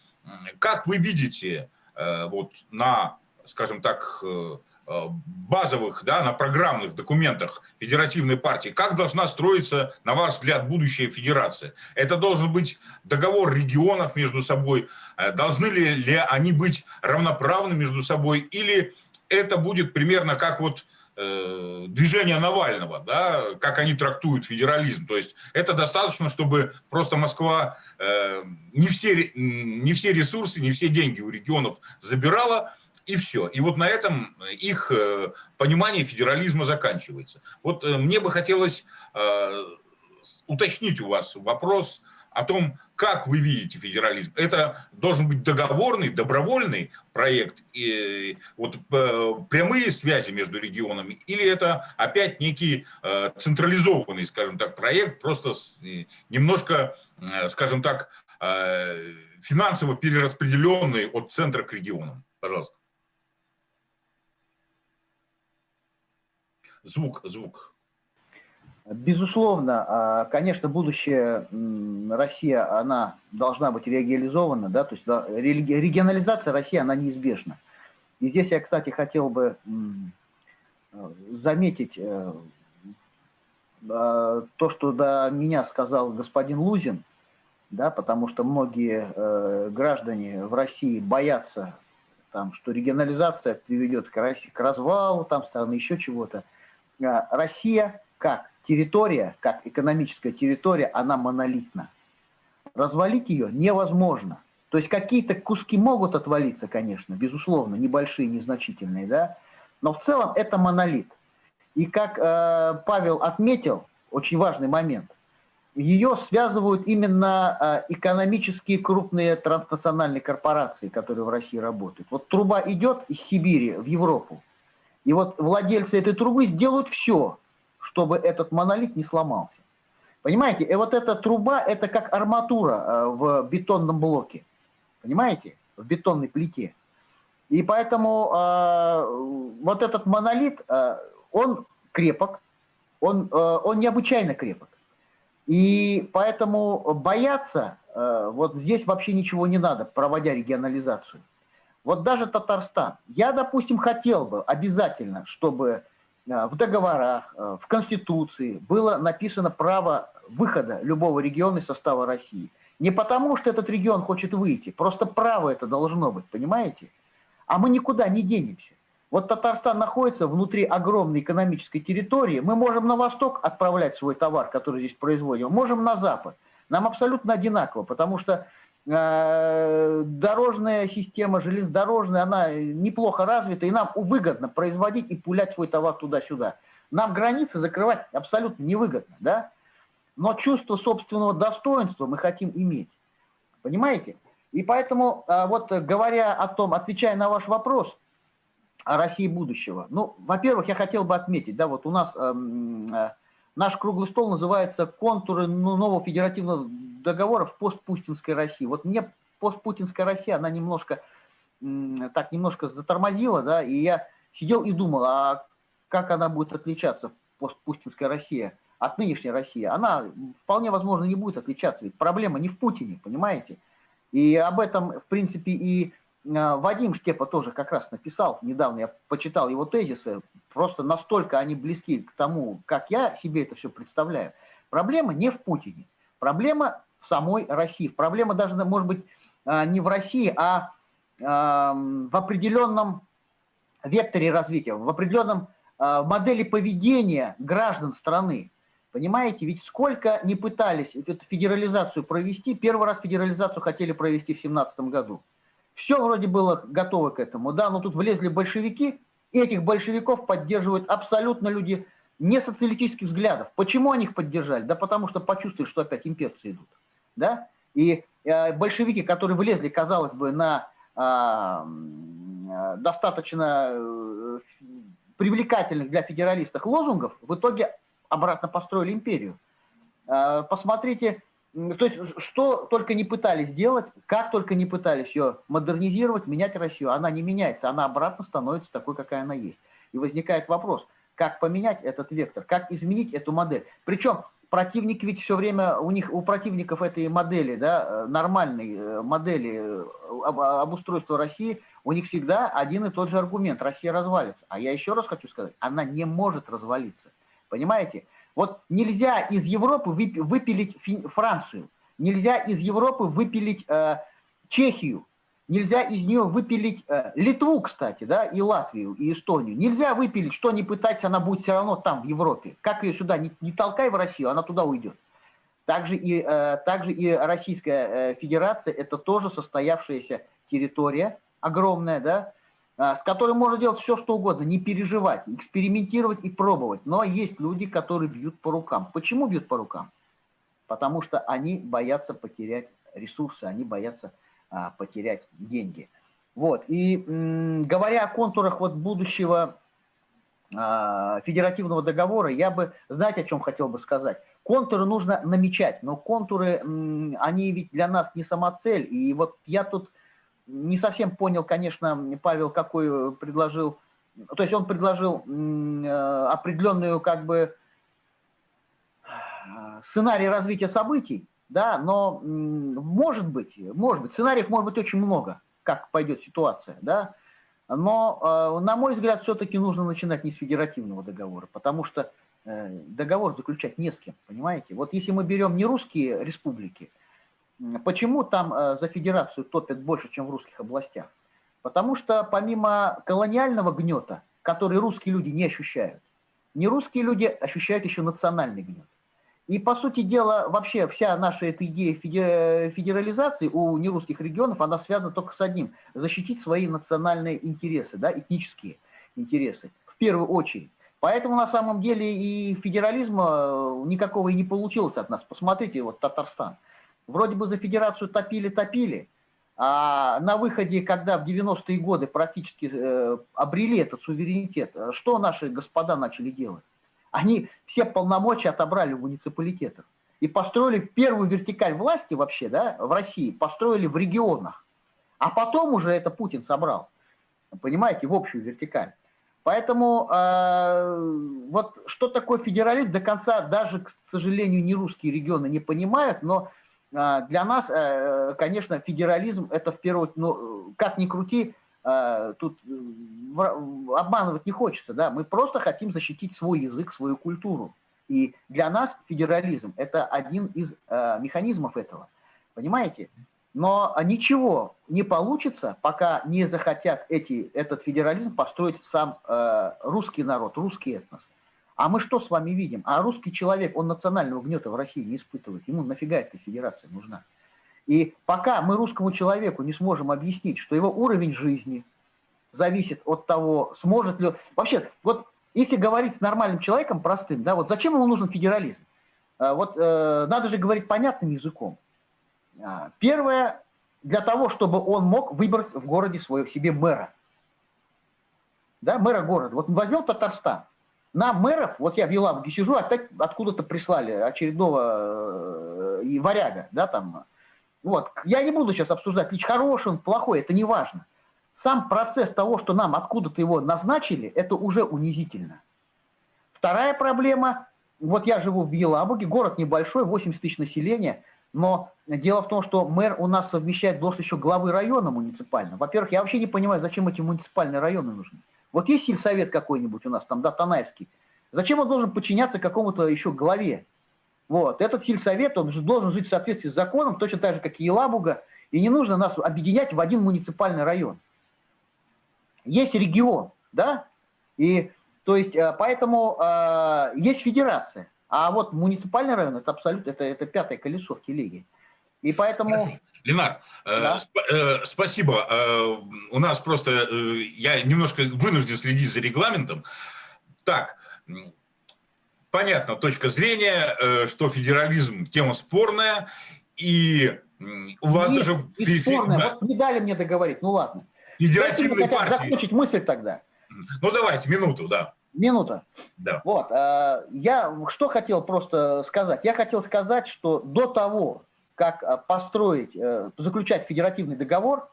как вы видите э, вот на, скажем так, э, Э, базовых, да, на программных документах Федеративной партии, как должна строиться, на ваш взгляд, будущая федерация? Это должен быть договор регионов между собой, должны ли, ли они быть равноправны между собой, или это будет примерно как вот э, движение Навального, да, как они трактуют федерализм. То есть это достаточно, чтобы просто Москва э, не, все, не все ресурсы, не все деньги у регионов забирала, и все. И вот на этом их э, понимание федерализма заканчивается. Вот мне бы хотелось уточнить у вас вопрос о том, как вы видите федерализм. Это должен быть договорный, добровольный проект, и вот прямые связи между регионами, или это опять некий централизованный, скажем так, проект, просто немножко, скажем так, финансово перераспределенный от центра к регионам. Пожалуйста. Звук, звук. Безусловно, а, конечно, будущее Россия, она должна быть реализована, да, то есть регионализация России, она неизбежна. И здесь я, кстати, хотел бы заметить э, а, то, что до меня сказал господин Лузин, да, потому что многие э, граждане в России боятся, там, что регионализация приведет к, развалу там, страны, еще чего-то. Э, Россия как территория, как экономическая территория, она монолитна. Развалить ее невозможно. То есть какие-то куски могут отвалиться, конечно, безусловно, небольшие, незначительные, да, но в целом это монолит. И как э, Павел отметил, очень важный момент, ее связывают именно э, экономические крупные транснациональные корпорации, которые в России работают. Вот труба идет из Сибири в Европу, и вот владельцы этой трубы сделают все, чтобы этот монолит не сломался. Понимаете? И вот эта труба, это как арматура э, в бетонном блоке. Понимаете? В бетонной плите. И поэтому э, вот этот монолит, э, он крепок, он, э, он необычайно крепок. И поэтому бояться э, вот здесь вообще ничего не надо, проводя регионализацию. Вот даже Татарстан. Я, допустим, хотел бы обязательно, чтобы в договорах, э, в Конституции было написано право выхода любого региона из состава России. Не потому, что этот регион хочет выйти, просто право это должно быть, понимаете? А мы никуда не денемся. Вот Татарстан находится внутри огромной экономической территории. Мы можем на восток отправлять свой товар, который здесь производим, можем на запад. Нам абсолютно одинаково, потому что э, дорожная система, железнодорожная, она неплохо развита, и нам выгодно производить и пулять свой товар туда-сюда. Нам границы закрывать абсолютно невыгодно, да? Но чувство собственного достоинства мы хотим иметь. Понимаете? И поэтому, э, вот говоря о том, отвечая на ваш вопрос, о России будущего. Ну, во-первых, я хотел бы отметить, да, вот у нас эм, э, наш круглый стол называется «Контуры нового федеративного договора в постпутинской России». Вот мне постпутинская Россия, она немножко, так, немножко затормозила, да, и я сидел и думал, а как она будет отличаться, постпутинская Россия, от нынешней России? Она вполне возможно не будет отличаться, ведь проблема не в Путине, понимаете? И об этом, в принципе, и а, Вадим Штепа тоже как раз написал, недавно я почитал его тезисы, просто настолько они близки к тому, как я себе это все представляю. Проблема не в Путине, проблема в самой России. Проблема даже, может быть, а, не в России, а в определенном векторе развития, в определенном а, модели поведения граждан страны. Понимаете, ведь сколько не пытались эту федерализацию провести, первый раз федерализацию хотели провести в 2017 году. Все вроде было готово к этому, да, но тут влезли большевики, и этих большевиков поддерживают абсолютно люди не социалистических взглядов. Почему они их поддержали? Да потому что почувствовали, что опять имперцы идут, да, и э, большевики, которые влезли, казалось бы, на э, достаточно э, привлекательных для федералистов лозунгов, в итоге обратно построили империю. Э, посмотрите, то есть, что только не пытались сделать, как только не пытались ее модернизировать, менять Россию, она не меняется, она обратно становится такой, какая она есть. И возникает вопрос, как поменять этот вектор, как изменить эту модель. Причем противники ведь все время, у них, у противников этой модели, да, нормальной э, модели э, обустройства России, у них всегда один и тот же аргумент, Россия развалится. А я еще раз хочу сказать, она не может развалиться. Понимаете? Вот нельзя из Европы выпилить Францию, нельзя из Европы выпилить э, Чехию, нельзя из нее выпилить э, Литву, кстати, да, и Латвию, и Эстонию. Нельзя выпилить, что не пытаться, она будет все равно там, в Европе. Как ее сюда не, не толкай в Россию, она туда уйдет. Также и, э, также и Российская э, Федерация – это тоже состоявшаяся территория огромная, да, а, с которым можно делать все, что угодно, не переживать, экспериментировать и пробовать. Но есть люди, которые бьют по рукам. Почему бьют по рукам? Потому что они боятся потерять ресурсы, они боятся потерять деньги. Вот. И говоря о контурах вот будущего а, федеративного договора, я бы, знаете, о чем хотел бы сказать? Контуры нужно намечать, но контуры, они ведь для нас не самоцель. И вот я тут не совсем понял, конечно, Павел, какой предложил, то есть он предложил э, определенную как бы сценарий развития событий, да, но может быть, может быть, сценариев может быть очень много, как пойдет ситуация, да, но, э, на мой взгляд, все-таки нужно начинать не с федеративного договора, потому что э, договор заключать не с кем, понимаете? Вот если мы берем не русские республики, Почему там э, за федерацию топят больше, чем в русских областях? Потому что помимо колониального гнета, который русские люди не ощущают, не русские люди ощущают еще национальный гнет. И, по сути дела, вообще вся наша эта идея федерализации у нерусских регионов, она связана только с одним – защитить свои национальные интересы, да, этнические интересы, в первую очередь. Поэтому на самом деле и федерализма э, никакого и не получилось от нас. Посмотрите, вот Татарстан – Вроде бы за федерацию топили-топили, а на выходе, когда в 90-е годы практически э, обрели этот суверенитет, э, что наши господа начали делать? Они все полномочия отобрали у муниципалитетов и построили первую вертикаль власти вообще, да, в России, построили в регионах. А потом уже это Путин собрал, понимаете, в общую вертикаль. Поэтому э, вот что такое федерализм, до конца даже, к сожалению, не русские регионы не понимают, но э, для нас, э, конечно, федерализм это в первую очередь, ну, как ни крути, э, тут обманывать не хочется, да, мы просто хотим защитить свой язык, свою культуру. И для нас федерализм это один из э, механизмов этого, понимаете? Но ничего не получится, пока не захотят эти, этот федерализм построить сам э, русский народ, русский этнос. А мы что с вами видим? А русский человек, он национального гнета в России не испытывает. Ему нафига эта федерация нужна? И пока мы русскому человеку не сможем объяснить, что его уровень жизни зависит от того, сможет ли... Вообще, вот если говорить с нормальным человеком, простым, да, вот зачем ему нужен федерализм? Э, вот э, надо же говорить понятным языком. А, первое, для того, чтобы он мог выбрать в городе свое, себе мэра. Да, мэра города. Вот возьмем Татарстан. На мэров, вот я в Елабуге сижу, опять откуда-то прислали очередного э, варяга, да, там. Вот. Я не буду сейчас обсуждать, лич хороший он, плохой, это не важно. Сам процесс того, что нам откуда-то его назначили, это уже унизительно. Вторая проблема, вот я живу в Елабуге, город небольшой, 80 тысяч населения, но дело в том, что мэр у нас совмещает должность еще главы района муниципального. Во-первых, я вообще не понимаю, зачем эти муниципальные районы нужны. Вот есть сельсовет какой-нибудь у нас, там, да, Танаевский. Зачем он должен подчиняться какому-то еще главе? Вот. Этот сельсовет, он же должен жить в соответствии с законом, точно так же, как и Елабуга, и не нужно нас объединять в один муниципальный район. Есть регион, да, и то есть э, поэтому э, есть федерация. А вот муниципальный район это абсолютно это, это пятое колесо в телеге. И поэтому... Ленар, э, да? сп э, спасибо. Э, у нас просто, э, я немножко вынужден следить за регламентом. Так, понятно, точка зрения, э, что федерализм тема спорная, и у вас Нет, даже... Не спорная, да. вот не дали мне договорить, ну ладно. Федеративной партии... закончить мысль тогда. Ну давайте, минуту, да. Минута. Да. Вот. Э, я что хотел просто сказать? Я хотел сказать, что до того, как э, построить, э, заключать федеративный договор,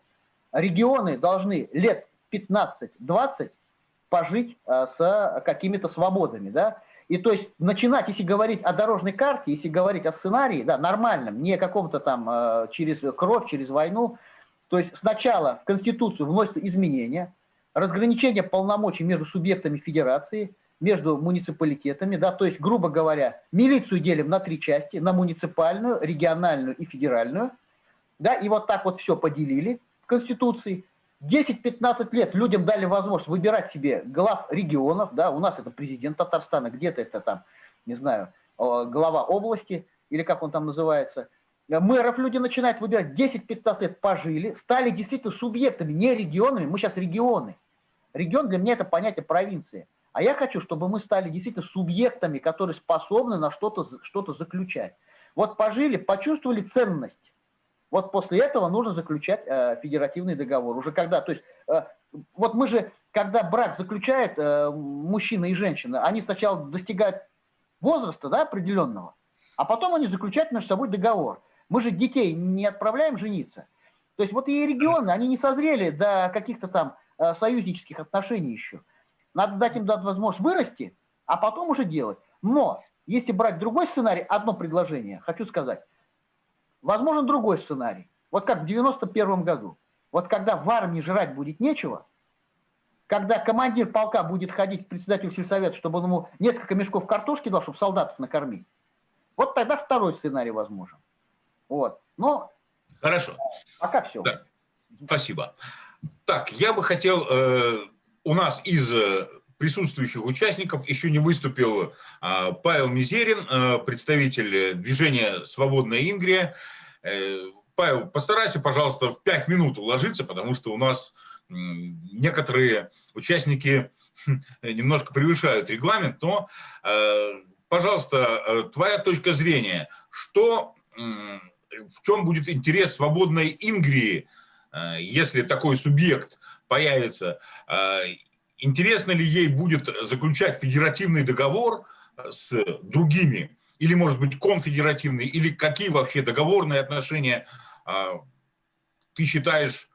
регионы должны лет 15-20 пожить с какими-то свободами, да, и то есть начинать, если говорить о дорожной карте, если говорить о сценарии, да, нормальном, не каком-то там через кровь, через войну, то есть сначала в Конституцию вносятся изменения, разграничение полномочий между субъектами федерации, между муниципалитетами, да, то есть, грубо говоря, милицию делим на три части, на муниципальную, региональную и федеральную, да, и вот так вот все поделили в Конституции. 10-15 лет людям дали возможность выбирать себе глав регионов, да, у нас это президент Татарстана, где-то это там, не знаю, глава области, или как он там называется, мэров люди начинают выбирать, 10-15 лет пожили, стали действительно субъектами, не регионами, мы сейчас регионы, Регион для меня это понятие провинции. А я хочу, чтобы мы стали действительно субъектами, которые способны на что-то что, -то, заключать. Вот пожили, почувствовали ценность. Вот после этого нужно заключать э, федеративный договор. Уже когда, то есть, э, вот мы же, когда брак заключает э, мужчина и женщина, они сначала достигают возраста да, определенного, а потом они заключают между собой договор. Мы же детей не отправляем жениться. То есть вот и регионы, они не созрели до каких-то там Э, союзнических отношений еще. Надо дать им дать возможность вырасти, а потом уже делать. Но если брать другой сценарий, одно предложение, хочу сказать, возможен другой сценарий. Вот как в 91 году. Вот когда в армии жрать будет нечего, когда командир полка будет ходить к председателю сельсовета, чтобы он ему несколько мешков картошки дал, чтобы солдатов накормить, вот тогда второй сценарий возможен. Вот. Но Хорошо. Пока все. Да. Спасибо. Так, я бы хотел, э, у нас из э, присутствующих участников еще не выступил э, Павел Мизерин, э, представитель движения «Свободная Ингрия». Э, Павел, постарайся, пожалуйста, в пять минут уложиться, потому что у нас некоторые участники немножко превышают регламент, но, э, пожалуйста, э, твоя точка зрения, что, в чем будет интерес «Свободной Ингрии» Э, если такой субъект появится, э, интересно ли ей будет заключать федеративный договор э, с другими, или, может быть, конфедеративный, или какие вообще договорные отношения ты считаешь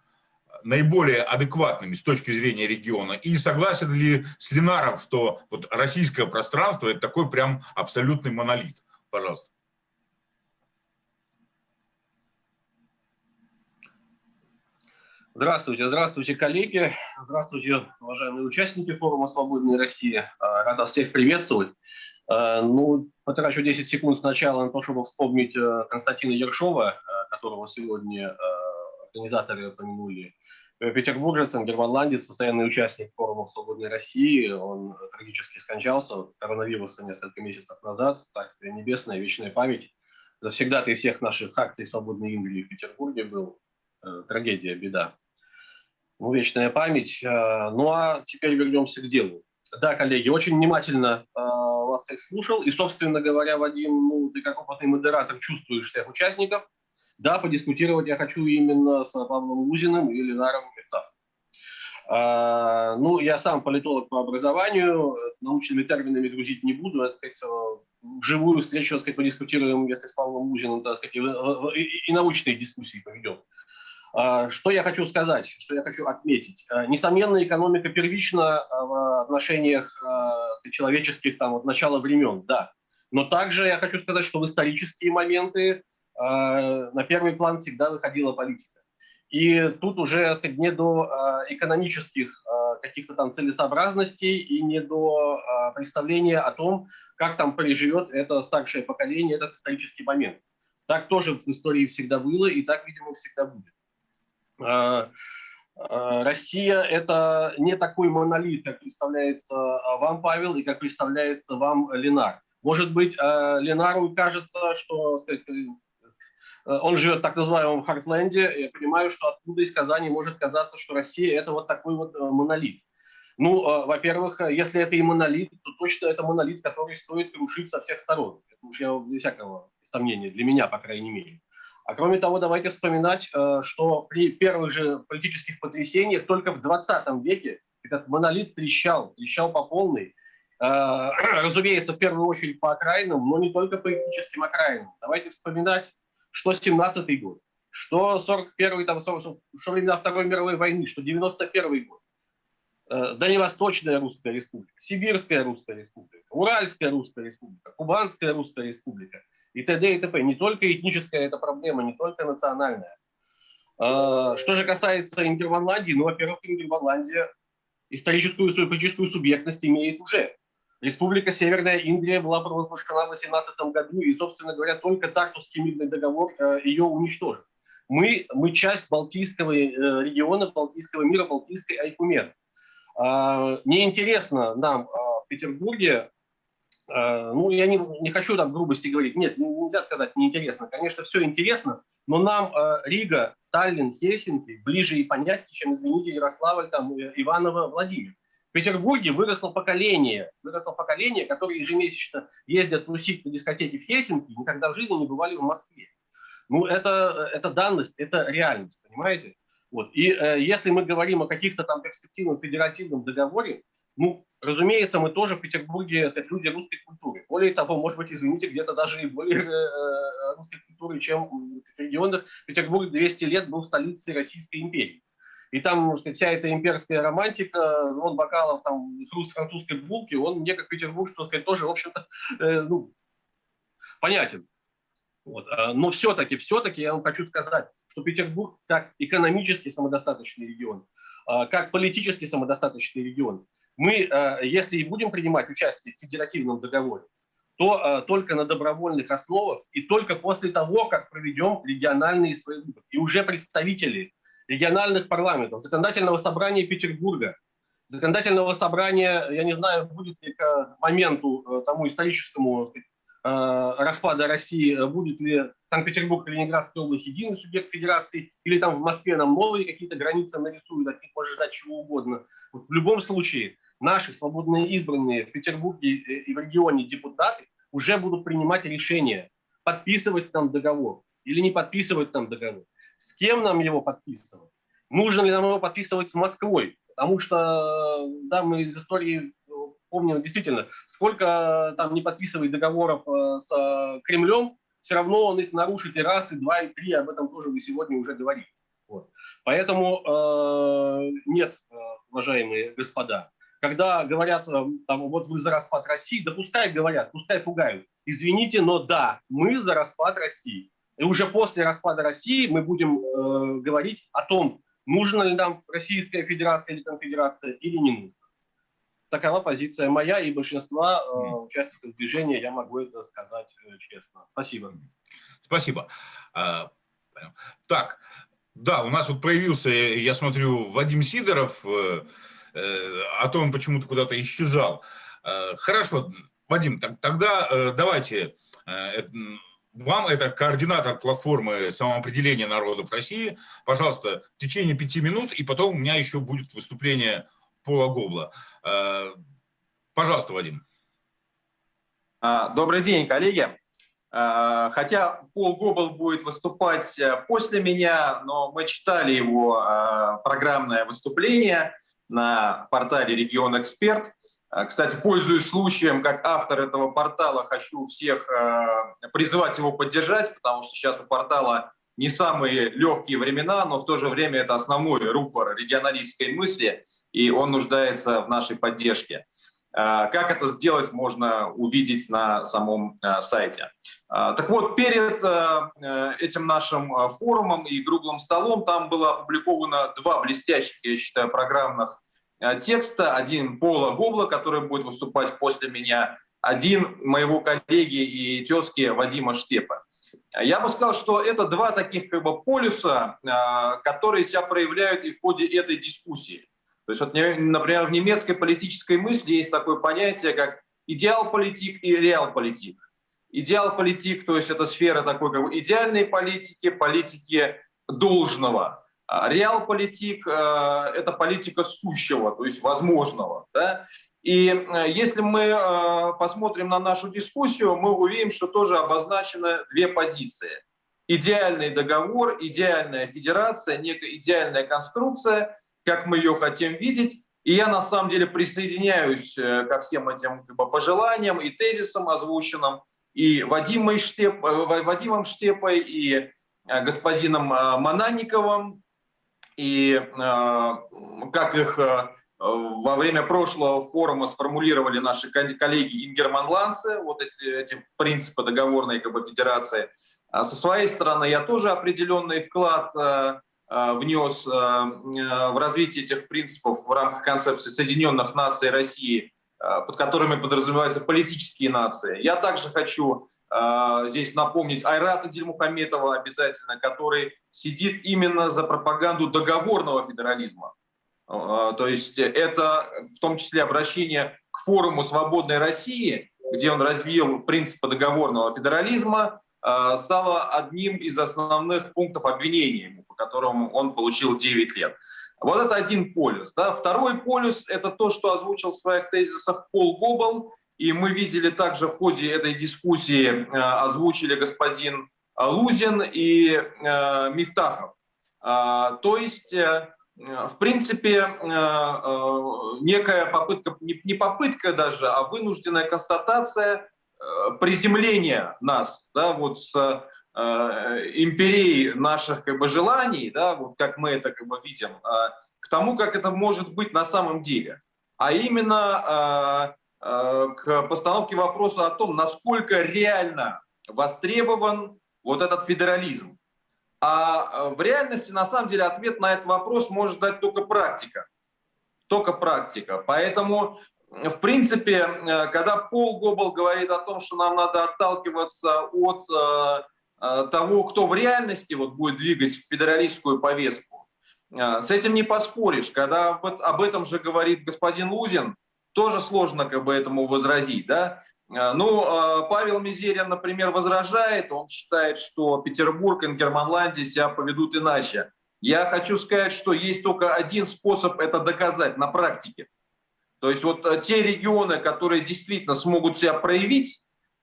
наиболее адекватными с точки зрения региона? И согласен ли с Ленаром, что вот российское пространство – это такой прям абсолютный монолит? Пожалуйста. Здравствуйте, здравствуйте, коллеги, здравствуйте, уважаемые участники форума «Свободная Россия». А, рад вас всех приветствовать. А, ну, потрачу 10 секунд сначала на то, чтобы вспомнить э, Константина Ершова, э, которого сегодня э, организаторы упомянули. Петербуржец, германландец, постоянный участник форума «Свободной России». Он трагически скончался от коронавируса несколько месяцев назад. Царствие небесное, вечная память. Завсегда ты всех наших акций «Свободной Индии» в Петербурге был. Трагедия, беда ну, вечная память. Э, ну а теперь вернемся к делу. Да, коллеги, очень внимательно э, вас всех слушал. И, собственно говоря, Вадим, ну, ты как опытный модератор чувствуешь всех участников. Да, подискутировать я хочу именно с Павлом Лузиным и Ленаром Мехтав. А, ну, я сам политолог по образованию, научными терминами грузить не буду, так сказать, вживую встречу, так сказать, подискутируем, если с Павлом Лузиным, так сказать, и, и, и научные дискуссии поведем. А, что я хочу сказать, что я хочу отметить? А, несомненно, экономика первична а, в отношениях человеческих там, от начала времен, да. Но также я хочу сказать, что в исторические моменты на первый план всегда выходила политика. И тут уже сказать, не до экономических каких-то там целесообразностей и не до представления о том, как там переживет это старшее поколение этот исторический момент. Так тоже в истории всегда было и так, видимо, всегда будет. А, а, Россия – это не такой монолит, как представляется а, вам, Павел, и как представляется вам Ленар. Может быть, Ленару кажется, что сказать, э, он живет в так называемом Хартленде. Я понимаю, что оттуда из Казани может казаться, что Россия – это вот такой вот э, монолит. Ну, во-первых, если это и монолит, то точно это монолит, который стоит крушить со всех сторон. Это уж я без всякого сомнения, для меня, по крайней мере. А кроме того, давайте вспоминать, э, что при первых же политических потрясениях только в 20 веке этот монолит трещал, трещал по полной. Э, разумеется, в первую очередь по окраинам, но не только по этническим окраинам. Давайте вспоминать, что 17-й год, что 41-й, там, что времена Второй мировой войны, что 91-й год. Э, Дальневосточная Русская Республика, Сибирская Русская Республика, Уральская Русская Республика, Кубанская Русская Республика – и т.д. и т.п. Не только этническая эта проблема, не только национальная. А, что же касается Ингерманландии, ну, во-первых, Ингерманландия историческую свою политическую субъектность имеет уже. Республика Северная Индия была провозглашена в 18 году, и, собственно говоря, только Тартусский мирный договор э, ее уничтожил. Мы, мы часть Балтийского э, региона, Балтийского мира, Балтийской Айкумен. А, неинтересно нам а, в Петербурге ну, я не, не хочу там грубости говорить. Нет, нельзя сказать неинтересно. Конечно, все интересно, но нам э, Рига, Таллин, Хельсинки ближе и понятнее, чем, извините, Ярославль, там, э, Иваново, Владимир. В Петербурге выросло поколение, выросло поколение, которое ежемесячно ездят тусить на дискотеке в Хельсинки, никогда в жизни не бывали в Москве. Ну, это, это данность, это реальность, понимаете? Вот. И э, если мы говорим о каких-то там перспективном федеративном договоре, ну, разумеется, мы тоже в Петербурге, сказать, люди русской культуры. Более того, может быть, извините, где-то даже и более э, э русской культуры, чем в регионах. Петербург 200 лет был столицей Российской империи. И там сказать, вся эта имперская романтика, звон бокалов, там, хруст французской булки, он мне, как Петербург, что сказать, тоже, в общем-то, э, ну, понятен. Вот. А, но все-таки, все-таки я вам хочу сказать, что Петербург как экономически самодостаточный регион, а, как политически самодостаточный регион, мы, э, если и будем принимать участие в федеративном договоре, то э, только на добровольных основах и только после того, как проведем региональные свои выборы. И уже представители региональных парламентов, законодательного собрания Петербурга, законодательного собрания, я не знаю, будет ли к моменту э, тому историческому распада России, будет ли Санкт-Петербург Ленинградская область единый субъект федерации, или там в Москве нам новые какие-то границы нарисуют, от них можно ждать чего угодно. Вот в любом случае, наши свободные избранные в Петербурге и в регионе депутаты уже будут принимать решение, подписывать нам договор или не подписывать нам договор. С кем нам его подписывать? Нужно ли нам его подписывать с Москвой? Потому что, да, мы из истории помним действительно, сколько там не подписывает договоров э, с э, Кремлем, все равно он их нарушит и раз, и два, и три, об этом тоже вы сегодня уже говорили. Вот. Поэтому э, нет, э, уважаемые господа, когда говорят, э, там, вот вы за распад России, да пускай говорят, пускай пугают. Извините, но да, мы за распад России. И уже после распада России мы будем э, говорить о том, нужна ли нам Российская Федерация или Конфедерация или не нужна. Такова позиция моя и большинства э, участников движения, я могу это сказать э, честно. Спасибо. Спасибо. А, так, да, у нас вот появился, я смотрю, Вадим Сидоров, э, э, а то он почему-то куда-то исчезал. Э, хорошо, Вадим, тогда давайте, вам это координатор платформы самоопределения народов России, пожалуйста, в течение пяти минут, и потом у меня еще будет выступление Пола Гобла. Пожалуйста, Вадим. А, добрый день, коллеги. Э, хотя Пол Гобл будет выступать э, после меня, но мы читали его э, программное выступление на портале «Регион Эксперт». Кстати, пользуясь случаем, как автор этого портала, хочу всех призывать его поддержать, потому что сейчас у портала не самые легкие времена, но в то же время это основной рупор регионалистской мысли, и он нуждается в нашей поддержке. Как это сделать, можно увидеть на самом сайте. А, так вот, перед э, э, этим нашим э, форумом и круглым столом там было опубликовано два блестящих, я считаю, программных текста. Один Пола Гобла, который будет выступать после меня, один моего коллеги и тезки Вадима Штепа. Я бы сказал, что это два таких как бы, полюса, которые себя проявляют и в ходе этой дискуссии. То есть, вот, например, в немецкой политической мысли есть такое понятие, как идеал-политик и реал-политик. Идеал политик, то есть это сфера такой как бы идеальной политики, политики должного. А реал политик э, – это политика сущего, то есть возможного. Да? И э, если мы э, посмотрим на нашу дискуссию, мы увидим, что тоже обозначены две позиции. Идеальный договор, идеальная федерация, некая идеальная конструкция, как мы ее хотим видеть. И я на самом деле присоединяюсь ко всем этим как бы, пожеланиям и тезисам озвученным и Вадимой Штеп, э, Вадимом Штепой, и э, господином э, Мананниковым, и как их во время прошлого форума сформулировали наши коллеги ингерманландцы, вот эти, эти принципы договорной как бы, федерации. А со своей стороны я тоже определенный вклад внес в развитие этих принципов в рамках концепции Соединенных Наций России Э, под которыми подразумеваются политические нации. Я также хочу э, здесь напомнить Айрата Дильмухаметова обязательно, который сидит именно за пропаганду договорного федерализма. Э, то есть это в том числе обращение к форуму «Свободной России», где он развил принципы договорного федерализма, стало одним из основных пунктов обвинения, которому он получил 9 лет. Вот это один полюс. Да. Второй полюс – это то, что озвучил в своих тезисах Пол Гобл, и мы видели также в ходе этой дискуссии, э, озвучили господин Лузин и э, Мифтахов. Э, то есть, в принципе, некая попытка, не, попытка даже, а вынужденная констатация приземления нас да, вот с Э, империи наших как бы, желаний, да, вот как мы это как бы, видим, э, к тому, как это может быть на самом деле. А именно э, к постановке вопроса о том, насколько реально востребован вот этот федерализм. А в реальности, на самом деле, ответ на этот вопрос может дать только практика. Только практика. Поэтому, в принципе, когда Пол Гобл говорит о том, что нам надо отталкиваться от того, кто в реальности вот будет двигать федералистскую повестку. Э, с этим не поспоришь. Когда об этом же говорит господин Лузин, тоже сложно как бы этому возразить. Да? Э, ну, Павел Мизерин, например, возражает, он считает, что Петербург и Германландия себя поведут иначе. Я хочу сказать, что есть только один способ это доказать на практике. То есть вот те регионы, которые действительно смогут себя проявить,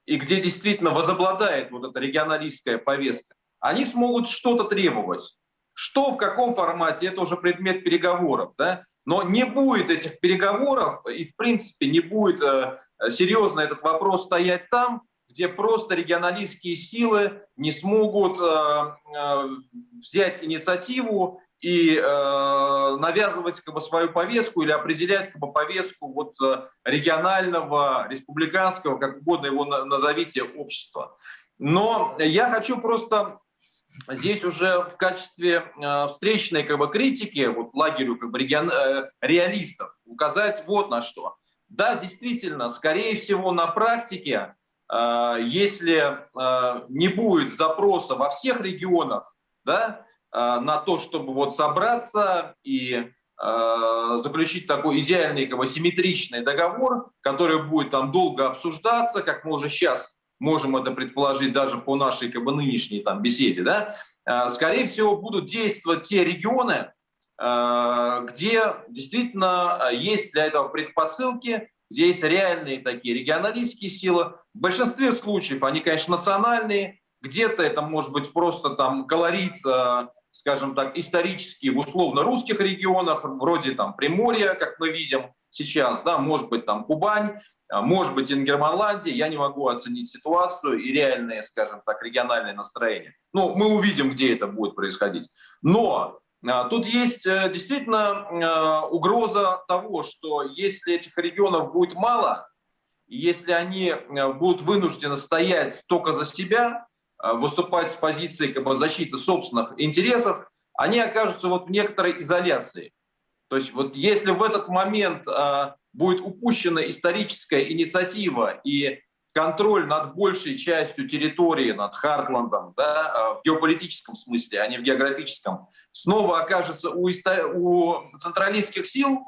и где действительно возобладает вот эта регионалистская повестка, они смогут что-то требовать. Что, в каком формате, это уже предмет переговоров. Да? Но не будет этих переговоров, и в принципе не будет э, серьезно этот вопрос стоять там, где просто регионалистские силы не смогут э, э, взять инициативу и э, навязывать как бы, свою повестку или определять как бы, повестку вот, э, регионального, республиканского, как угодно его назовите, общества. Но я хочу просто здесь уже в качестве э, встречной как бы, критики вот, лагерю как бы, регион, э, реалистов указать вот на что. Да, действительно, скорее всего, на практике, э, если э, не будет запроса во всех регионах, да, на то, чтобы вот собраться и э, заключить такой идеальный, как бы, симметричный договор, который будет там долго обсуждаться, как мы уже сейчас можем это предположить даже по нашей как бы, нынешней там, беседе, да, э, скорее всего, будут действовать те регионы, где действительно есть для этого предпосылки, где есть реальные такие регионалистские силы. В большинстве случаев они, конечно, национальные, где-то это может быть просто там колорит скажем так, исторически в условно-русских регионах, вроде там Приморья, как мы видим сейчас, да, может быть там Кубань, а, может быть Ингерманландия, я не могу оценить ситуацию и реальные, скажем так, региональные настроения. Ну, мы увидим, где это будет происходить. Но а, Тут есть э, действительно а, угроза того, что если этих регионов будет мало, если они будут вынуждены стоять только за себя, Э, выступать с позиции как бы, защиты собственных интересов, они окажутся вот в некоторой изоляции. То есть вот если в этот момент э, будет упущена историческая инициатива и контроль над большей частью территории, над Хартландом, да, э, в геополитическом смысле, а не в географическом, снова окажется у, у централистских сил,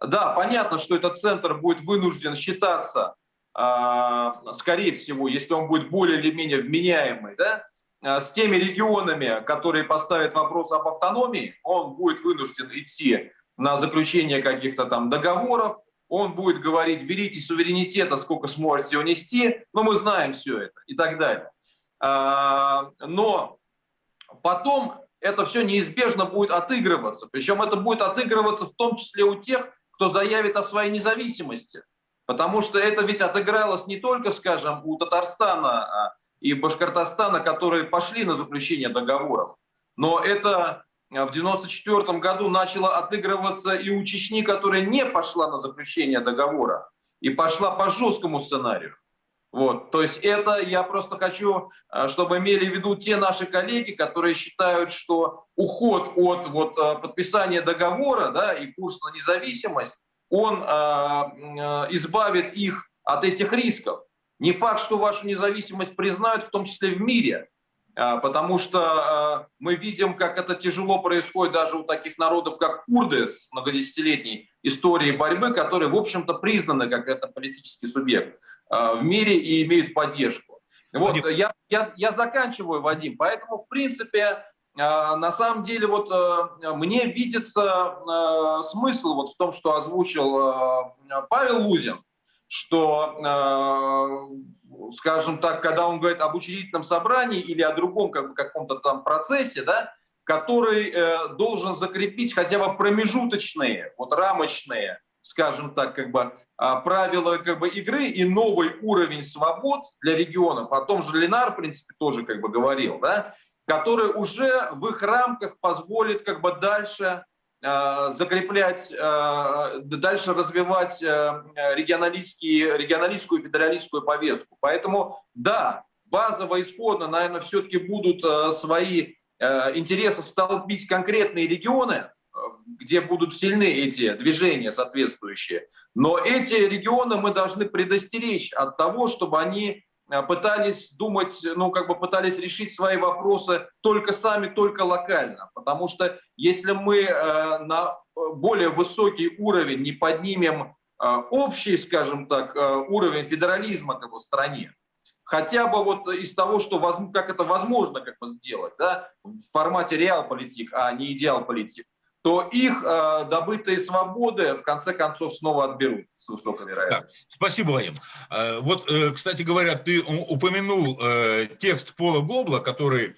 да, понятно, что этот центр будет вынужден считаться а, скорее всего, если он будет более или менее вменяемый, да, а, с теми регионами, которые поставят вопрос об автономии, он будет вынужден идти на заключение каких-то там договоров, он будет говорить, берите суверенитета, сколько сможете унести, но мы знаем все это и так далее. А, но потом это все неизбежно будет отыгрываться, причем это будет отыгрываться в том числе у тех, кто заявит о своей независимости. Потому что это ведь отыгралось не только, скажем, у Татарстана а, и Башкортостана, которые пошли на заключение договоров, но это а, в 1994 году начало отыгрываться и у Чечни, которая не пошла на заключение договора и пошла по жесткому сценарию. Вот, то есть это я просто хочу, а, чтобы имели в виду те наши коллеги, которые считают, что уход от вот, подписания договора да, и курс на независимость он э, э, избавит их от этих рисков. Не факт, что вашу независимость признают, в том числе в мире, э, потому что мы видим, как это тяжело происходит даже у таких народов, как курды с многодесятилетней историей борьбы, которые, в общем-то, признаны как это политический субъект в мире и имеют поддержку. Вот, я, я, я заканчиваю, Вадим, поэтому, в принципе, а, на самом деле вот э, мне видится э, смысл вот в том, что озвучил э, Павел Лузин, что, скажем так, когда он говорит об учредительном собрании или о другом как бы, каком-то там процессе, да, который должен закрепить хотя бы промежуточные, вот рамочные, скажем так, как бы правила как бы игры и новый уровень свобод для регионов. О том же Ленар, в принципе, тоже как бы говорил, да, который уже в их рамках позволит как бы дальше э, закреплять, э, дальше развивать э, регионалистские, регионалистскую федералистскую повестку. Поэтому да, базово исходно, наверное, все-таки будут свои интересы столбить конкретные регионы, где будут сильны эти движения соответствующие. Но эти регионы мы должны предостеречь от того, чтобы они пытались думать, ну, как бы пытались решить свои вопросы только сами, только локально. Потому что если мы э, на более высокий уровень не поднимем э, общий, скажем так, уровень федерализма как бы, в стране, хотя бы вот из того, что как это возможно как бы сделать, да, в формате реал-политик, а не идеал-политик, то их э, добытые свободы в конце концов снова отберут с высокой вероятностью. Так, спасибо, Вадим. Э, вот, э, кстати говоря, ты упомянул э, текст Пола Гобла, который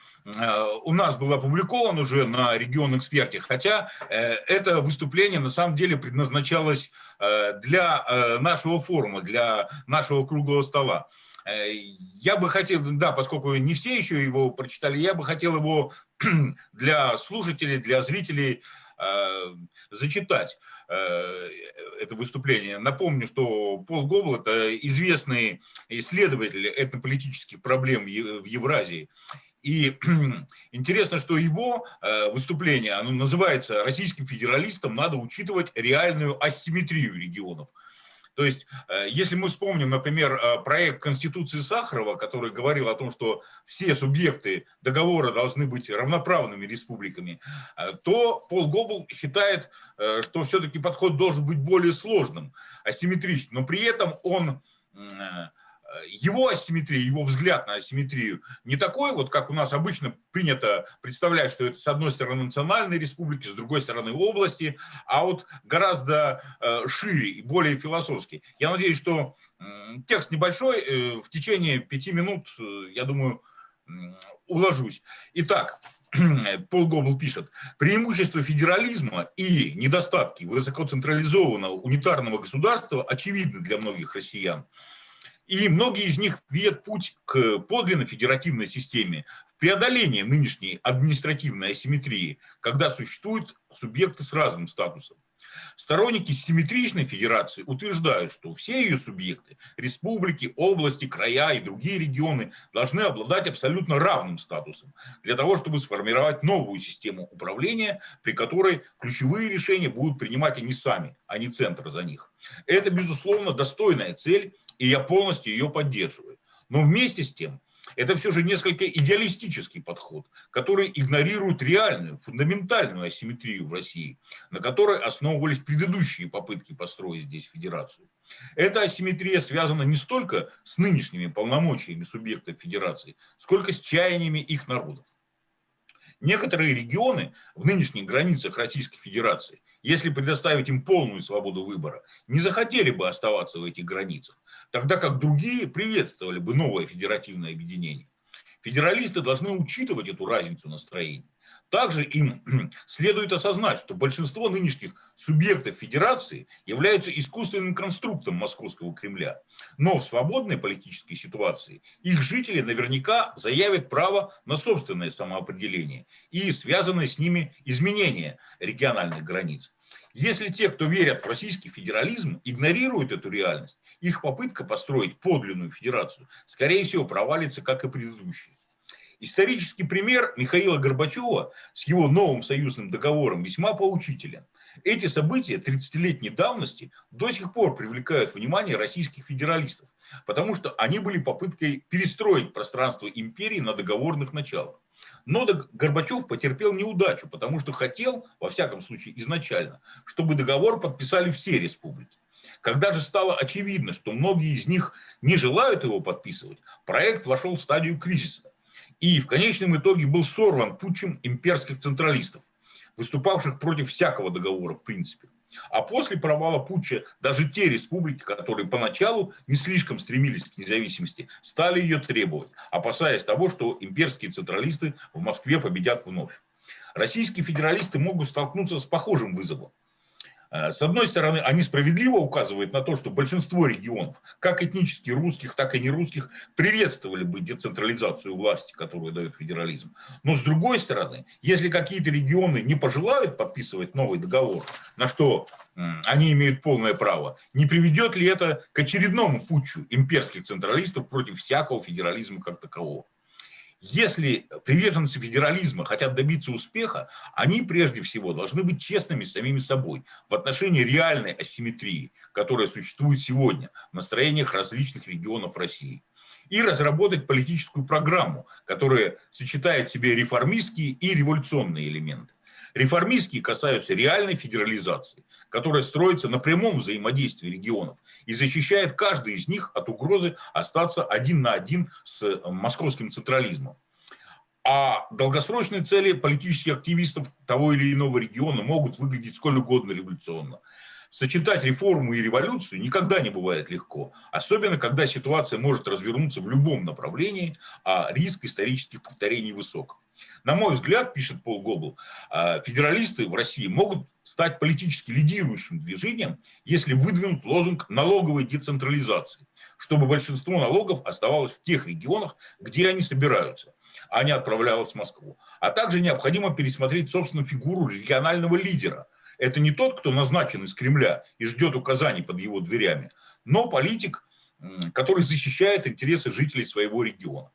у нас был опубликован уже на регион эксперте, хотя это выступление на самом деле предназначалось для нашего форума, для нашего круглого стола. я бы хотел, да, поскольку не все еще его прочитали, я бы хотел его для слушателей, для зрителей зачитать это выступление. Напомню, что Пол Гобл – это известный исследователь этнополитических проблем в Евразии. И интересно, что его э, выступление, оно называется «Российским федералистам надо учитывать реальную асимметрию регионов». То есть, э, если мы вспомним, например, э, проект Конституции Сахарова, который говорил о том, что все субъекты договора должны быть равноправными республиками, то Пол Гобл считает, что все-таки подход должен быть более сложным, асимметричным, но при этом он его асимметрия, его взгляд на асимметрию не такой, вот как у нас обычно принято представлять, что это с одной стороны национальные республики, с другой стороны области, а вот гораздо э, шире и более философский. Я надеюсь, что текст небольшой, э, в течение пяти минут, э, я думаю, уложусь. Итак, Пол Гобл пишет, преимущество федерализма и недостатки высокоцентрализованного унитарного государства очевидны для многих россиян. И многие из них видят путь к подлинно федеративной системе в преодолении нынешней административной асимметрии, когда существуют субъекты с разным статусом. Сторонники симметричной федерации утверждают, что все ее субъекты, республики, области, края и другие регионы должны обладать абсолютно равным статусом для того, чтобы сформировать новую систему управления, при которой ключевые решения будут принимать они сами, а не центр за них. Это, безусловно, достойная цель, и я полностью ее поддерживаю. Но вместе с тем, это все же несколько идеалистический подход, который игнорирует реальную, фундаментальную асимметрию в России, на которой основывались предыдущие попытки построить здесь федерацию. Эта асимметрия связана не столько с нынешними полномочиями субъектов федерации, сколько с чаяниями их народов. Некоторые регионы в нынешних границах Российской Федерации, если предоставить им полную свободу выбора, не захотели бы оставаться в этих границах тогда как другие приветствовали бы новое федеративное объединение. Федералисты должны учитывать эту разницу настроений. Также им следует осознать, что большинство нынешних субъектов федерации являются искусственным конструктом московского Кремля. Но в свободной политической ситуации их жители наверняка заявят право на собственное самоопределение и связанные с ними изменения региональных границ. Если те, кто верят в российский федерализм, игнорируют эту реальность, их попытка построить подлинную федерацию, скорее всего, провалится, как и предыдущие. Исторический пример Михаила Горбачева с его новым союзным договором весьма поучителен. Эти события 30-летней давности до сих пор привлекают внимание российских федералистов, потому что они были попыткой перестроить пространство империи на договорных началах. Но Горбачев потерпел неудачу, потому что хотел, во всяком случае изначально, чтобы договор подписали все республики. Когда же стало очевидно, что многие из них не желают его подписывать, проект вошел в стадию кризиса. И в конечном итоге был сорван путчем имперских централистов, выступавших против всякого договора в принципе. А после провала путча даже те республики, которые поначалу не слишком стремились к независимости, стали ее требовать, опасаясь того, что имперские централисты в Москве победят вновь. Российские федералисты могут столкнуться с похожим вызовом. Э, с одной стороны, они справедливо указывают на то, что большинство регионов, как этнически русских, так и нерусских, приветствовали бы децентрализацию власти, которую дает федерализм. Но с другой стороны, если какие-то регионы не пожелают подписывать новый договор, на что они имеют полное право, не приведет ли это к очередному путчу имперских централистов против всякого федерализма как такового? Если приверженцы федерализма хотят добиться успеха, они прежде всего должны быть честными с самими собой в отношении реальной асимметрии, которая существует сегодня в настроениях различных регионов России. И разработать политическую программу, которая сочетает в себе реформистские и революционные элементы. Реформистские касаются реальной федерализации, которая строится на прямом взаимодействии регионов и защищает каждый из них от угрозы остаться один на один с э, московским централизмом. А долгосрочные цели политических активистов того или иного региона могут выглядеть сколь угодно революционно. Сочетать реформу и революцию никогда не бывает легко, особенно когда ситуация может развернуться в любом направлении, а риск исторических повторений высок. На мой взгляд, пишет Пол Гобл, а, федералисты в России могут стать политически лидирующим движением, если выдвинут лозунг налоговой децентрализации. чтобы большинство налогов оставалось в тех регионах, где они собираются, а не отправлялось в Москву. А также необходимо пересмотреть, собственно, фигуру регионального лидера. Это не тот, кто назначен из Кремля и ждет указаний под его дверями, но политик, который защищает интересы жителей своего региона.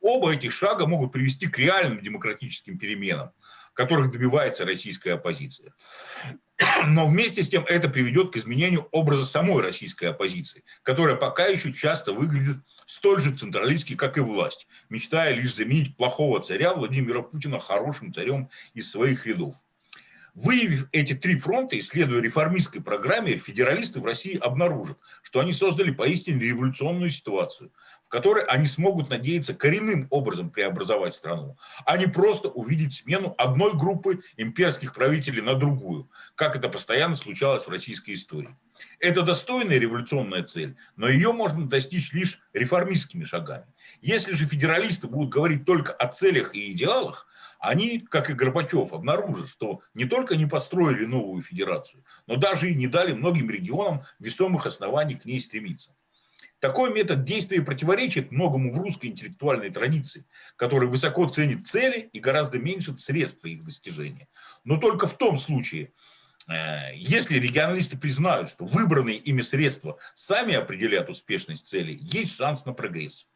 Оба этих шага могут привести к реальным демократическим переменам, которых добивается российская оппозиция. Но вместе с тем это приведет к изменению образа самой российской оппозиции, которая пока еще часто выглядит столь же централистски, как и власть, мечтая лишь заменить плохого царя Владимира Путина хорошим царем из своих рядов. Выявив эти три фронта, исследуя реформистской программе, федералисты в России обнаружат, что они создали поистине революционную ситуацию, которой они смогут надеяться коренным образом преобразовать страну, а не просто увидеть смену одной группы имперских правителей на другую, как это постоянно случалось в российской истории. Это достойная революционная цель, но ее можно достичь лишь реформистскими шагами. Если же федералисты будут говорить только о целях и идеалах, они, как и Горбачев, обнаружат, что не только не построили новую федерацию, но даже и не дали многим регионам весомых оснований к ней стремиться. Такой метод действия противоречит многому в русской интеллектуальной традиции, которая высоко ценит цели и гораздо меньше средства их достижения. Но только в том случае, э, если регионалисты признают, что выбранные ими средства сами определят успешность целей, есть шанс на прогресс.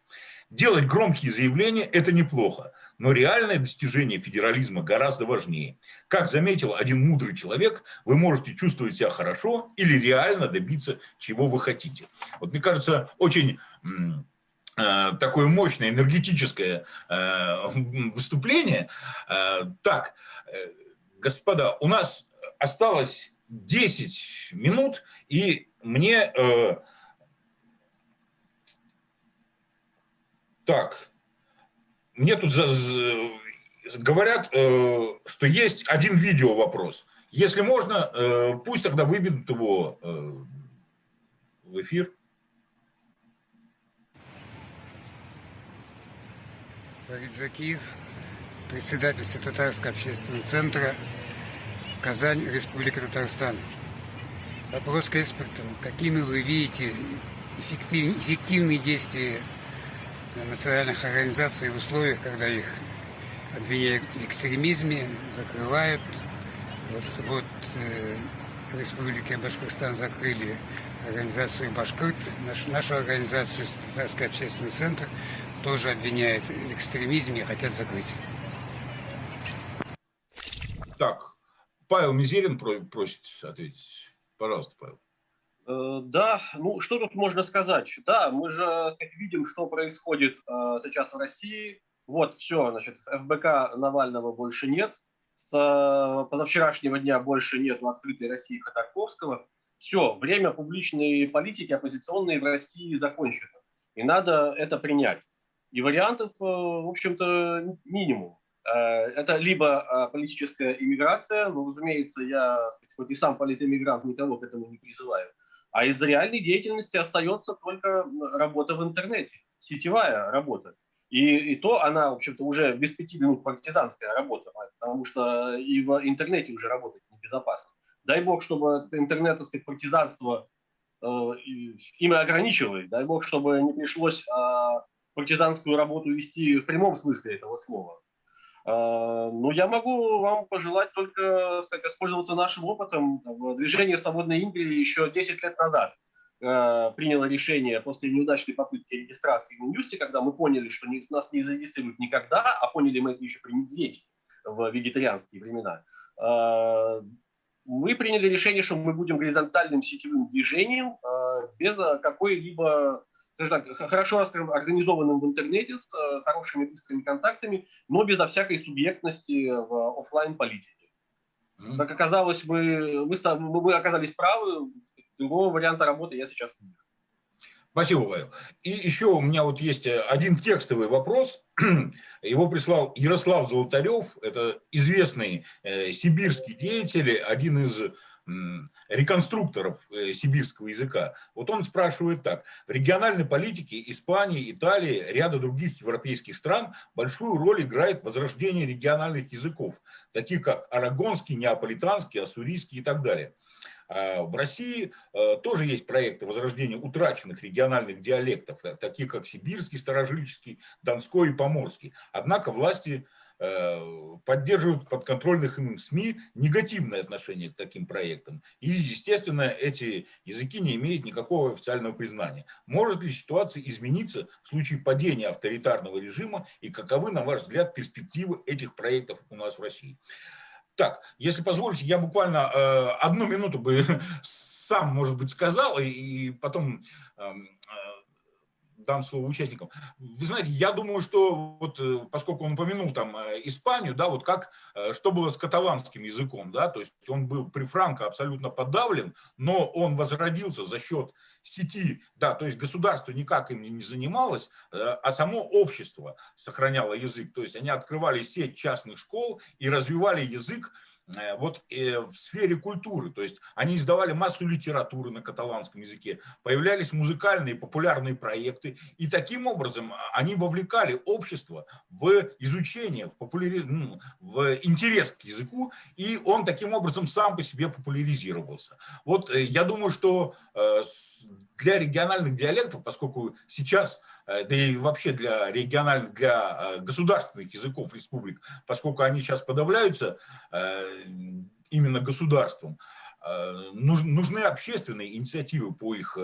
Делать громкие заявления – это неплохо, но реальное достижение федерализма гораздо важнее. Как заметил один мудрый человек, вы можете чувствовать себя хорошо или реально добиться, чего вы хотите. Вот мне кажется, очень э, такое мощное энергетическое э, выступление. Э, так, господа, у нас осталось 10 минут, и мне Так, мне тут за, за, говорят, э, что есть один видео вопрос. Если можно, э, пусть тогда выведут его э, в эфир. Борис Закиев, председатель Татарского общественного центра Казань, Республика Татарстан. Вопрос к экспертам. Какими вы видите эффективные действия национальных организаций в условиях, когда их обвиняют в экстремизме, закрывают. Вот, вот э, в Башкортостан закрыли организацию Башкирт, наш, нашу организацию Татарский общественный центр тоже обвиняют в экстремизме и хотят закрыть. Так, Павел Мизерин просит ответить. Пожалуйста, Павел. Э, да, ну что тут можно сказать? Да, мы же сказать, видим, что происходит э, сейчас в России. Вот, все, значит, ФБК Навального больше нет. С э, позавчерашнего дня больше нет в открытой России Ходорковского. Все, время публичной политики оппозиционной в России закончено. И надо это принять. И вариантов, э, в общем-то, минимум. Э, это либо э, политическая иммиграция, ну, разумеется, я хоть и сам политэмигрант, никого к этому не призываю, а из реальной деятельности остается только работа в интернете, сетевая работа. И, и то она, в общем-то, уже без пяти минут партизанская работа, потому что и в интернете уже работать небезопасно. Дай бог, чтобы интернет, так сказать, партизанство э, ими ограничивает. Дай бог, чтобы не пришлось э, партизанскую работу вести в прямом смысле этого слова. А, ну, я могу вам пожелать только сказать, воспользоваться нашим опытом. Движение «Свободной Индии» еще 10 лет назад а, приняло решение после неудачной попытки регистрации в Минюсте, когда мы поняли, что нас не зарегистрируют никогда, а поняли мы это еще при медведе в вегетарианские времена. А, мы приняли решение, что мы будем горизонтальным сетевым движением без какой-либо скажем так, хорошо организованным в интернете, с э, хорошими быстрыми контактами, но безо всякой субъектности в офлайн политике. Mm-hmm. Как оказалось, мы, мы, мы оказались правы, другого варианта работы я сейчас не вижу. Спасибо, Павел. И еще у меня вот есть э, один текстовый вопрос. Его прислал Ярослав Золотарев, это известный э, сибирский деятель, один из реконструкторов э, сибирского языка. Вот он спрашивает так. В региональной политике Испании, Италии, ряда других европейских стран большую роль играет возрождение региональных языков, таких как арагонский, неаполитанский, ассурийский и так далее. А, в России э, тоже есть проекты возрождения утраченных региональных диалектов, э, таких как сибирский, старожильческий, донской и поморский. Однако власти поддерживают подконтрольных им СМИ негативное отношение к таким проектам. И, естественно, эти языки не имеют никакого официального признания. Может ли ситуация измениться в случае падения авторитарного режима и каковы, на ваш взгляд, перспективы этих проектов у нас в России? Так, если позволите, я буквально э, одну минуту бы сам, может быть, сказал, и, и потом э, дам слово участникам. Вы знаете, я думаю, что вот, э, поскольку он упомянул там э, Испанию, да, вот как, э, что было с каталанским языком, да, то есть он был при Франко абсолютно подавлен, но он возродился за счет сети, да, то есть государство никак им не занималось, а само общество сохраняло язык, то есть они открывали сеть частных школ и развивали язык вот э, в сфере культуры, то есть они издавали массу литературы на каталанском языке, появлялись музыкальные популярные проекты, и таким образом а, они вовлекали общество в изучение, в, популяри... ну, в интерес к языку, и он таким образом сам по себе популяризировался. Вот э, я думаю, что для региональных диалектов, поскольку сейчас Э, да и вообще для региональных, для э, государственных языков республик, поскольку они сейчас подавляются э, именно государством, нужны общественные инициативы по их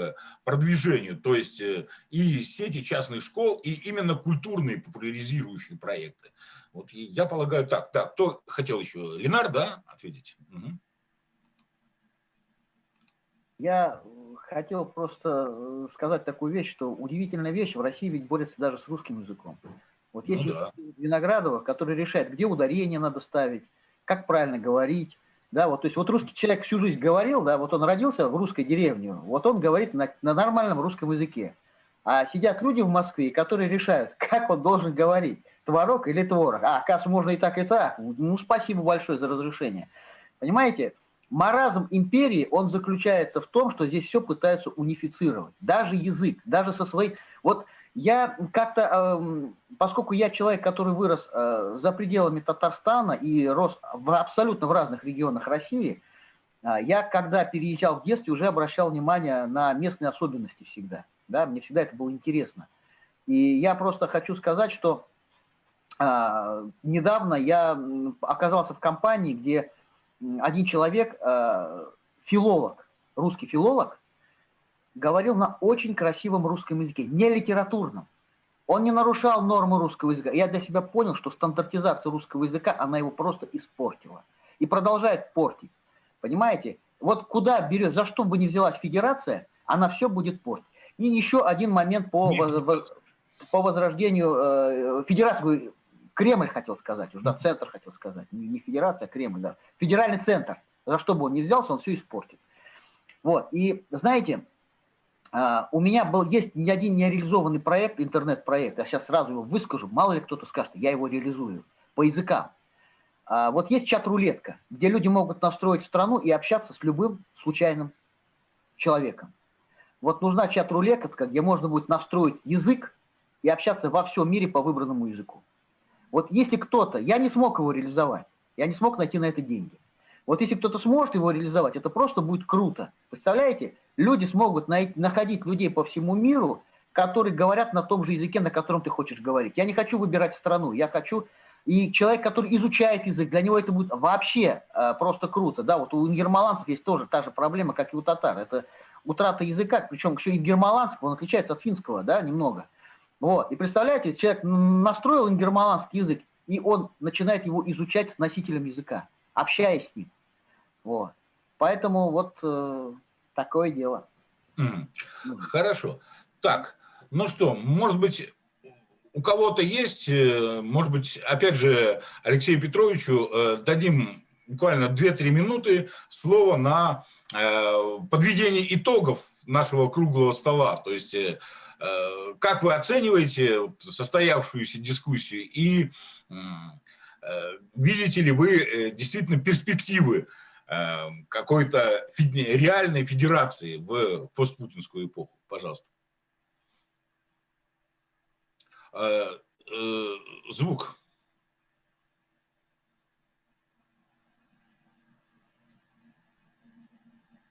продвижению, то есть и сети частных школ, и именно культурные популяризирующие проекты. Вот я полагаю так. Так, кто хотел еще? Ленар, да, ответить? Угу. Я хотел просто э, сказать такую вещь, что удивительная вещь, в России ведь борется даже с русским языком. Вот есть ну, да. Виноградова, который решает, где ударение надо ставить, как правильно говорить. Да, вот, то есть вот русский человек всю жизнь говорил, да, вот он родился в русской деревне, вот он говорит на, на нормальном русском языке. А сидят люди в Москве, которые решают, как он должен говорить, творог или творог. А, оказывается, можно и так, и так. Ну, спасибо большое за разрешение. Понимаете, Маразм империи, он заключается в том, что здесь все пытаются унифицировать. Даже язык, даже со своей... Вот я как-то, э, поскольку я человек, который вырос э, за пределами Татарстана и рос в, абсолютно в разных регионах России, э, я, когда переезжал в детстве, уже обращал внимание на местные особенности всегда. Да? Мне всегда это было интересно. И я просто хочу сказать, что э, недавно я оказался в компании, где один человек, э, филолог, русский филолог, говорил на очень красивом русском языке, не литературном. Он не нарушал нормы русского языка. Я для себя понял, что стандартизация русского языка, она его просто испортила. И продолжает портить. Понимаете? Вот куда берет, за что бы ни взялась федерация, она все будет портить. И еще один момент по, по возрождению э, федерации. Кремль хотел сказать, уже да, центр хотел сказать, не федерация, а Кремль, да. Федеральный центр, за что бы он ни взялся, он все испортит. Вот, и знаете, а, у меня был, есть не один нереализованный проект, интернет-проект, я сейчас сразу его выскажу, мало ли кто-то скажет, я его реализую, по языкам. А, вот есть чат-рулетка, где люди могут настроить страну и общаться с любым случайным человеком. Вот нужна чат-рулетка, где можно будет настроить язык и общаться во всем мире по выбранному языку. Вот если кто-то, я не смог его реализовать, я не смог найти на это деньги. Вот если кто-то сможет его реализовать, это просто будет круто. Представляете, люди смогут найти, находить людей по всему миру, которые говорят на том же языке, на котором ты хочешь говорить. Я не хочу выбирать страну, я хочу... И человек, который изучает язык, для него это будет вообще э, просто круто. Да, вот у гермаланцев есть тоже та же проблема, как и у татар. Это утрата языка, причем еще и гермаланского, он отличается от финского, да, немного. Вот. И представляете, человек настроил ингерманский язык, и он начинает его изучать с носителем языка, общаясь с ним. Вот. Поэтому вот э, такое дело. Хорошо. Так, ну что, может быть, у кого-то есть, э, может быть, опять же, Алексею Петровичу э, дадим буквально 2-3 минуты слово на э, подведение итогов нашего круглого стола. То есть Э, как вы оцениваете состоявшуюся дискуссию и э, видите ли вы э, действительно перспективы какой-то реальной федерации в постпутинскую эпоху? Пожалуйста. Звук.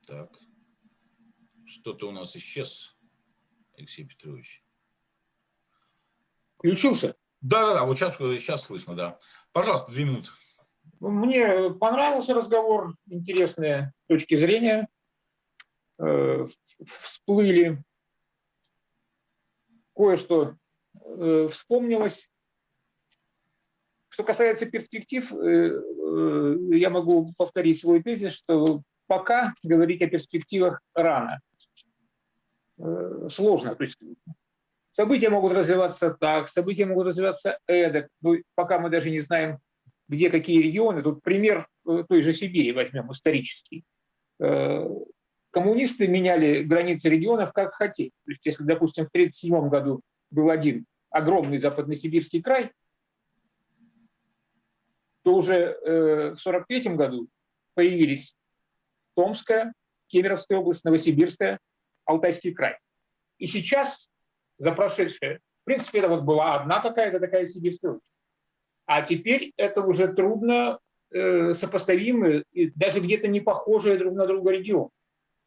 Так. Что-то у нас исчез, Алексей Петрович. Включился? Да, да, да, вот сейчас, сейчас слышно, да. Пожалуйста, две минуты. Мне понравился разговор, интересные точки зрения э, всплыли. Кое-что э, вспомнилось. Что касается перспектив, э, я могу повторить свой тезис, что пока говорить о перспективах рано. Э, сложно. То есть события могут развиваться так, события могут развиваться эдак. Но пока мы даже не знаем, где какие регионы. Тут пример э, той же Сибири возьмем, исторический. Э, коммунисты меняли границы регионов как хотели. То есть если, допустим, в 1937 году был один огромный западносибирский край, то уже в 1943 году появились Томская, Кемеровская область, Новосибирская, Алтайский край. И сейчас, за прошедшее, в принципе, это вот была одна какая-то такая сибирская область. А теперь это уже трудно э, сопоставимые, даже где-то не похожие друг на друга регионы.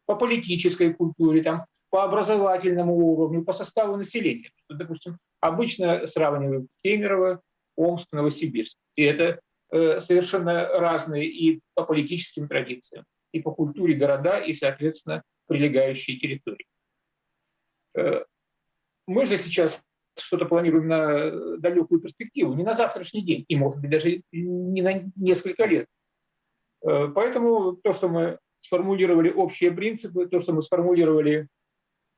По политической культуре, там, по образовательному уровню, по составу населения. Допустим, обычно сравнивают Кемерово, Омск, Новосибирск. И это э, совершенно разные и по политическим традициям, и по культуре города, и, соответственно, прилегающие территории. Э, мы же сейчас что-то планируем на далекую перспективу, не на завтрашний день, и, может быть, даже не на несколько лет. Э, поэтому то, что мы сформулировали общие принципы, то, что мы сформулировали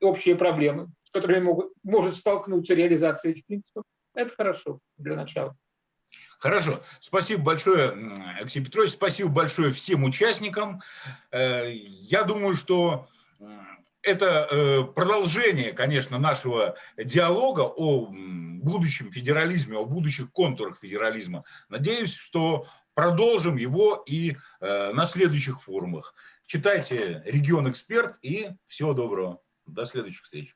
общие проблемы, с которыми могут, может столкнуться реализация этих принципов, это хорошо для начала. Хорошо. Спасибо большое, Алексей Петрович. Спасибо большое всем участникам. Э, я думаю, что это э, продолжение, конечно, нашего диалога о будущем федерализме, о будущих контурах федерализма. Надеюсь, что продолжим его и э, на следующих форумах. Читайте «Регион Эксперт» и всего доброго. До следующих встреч.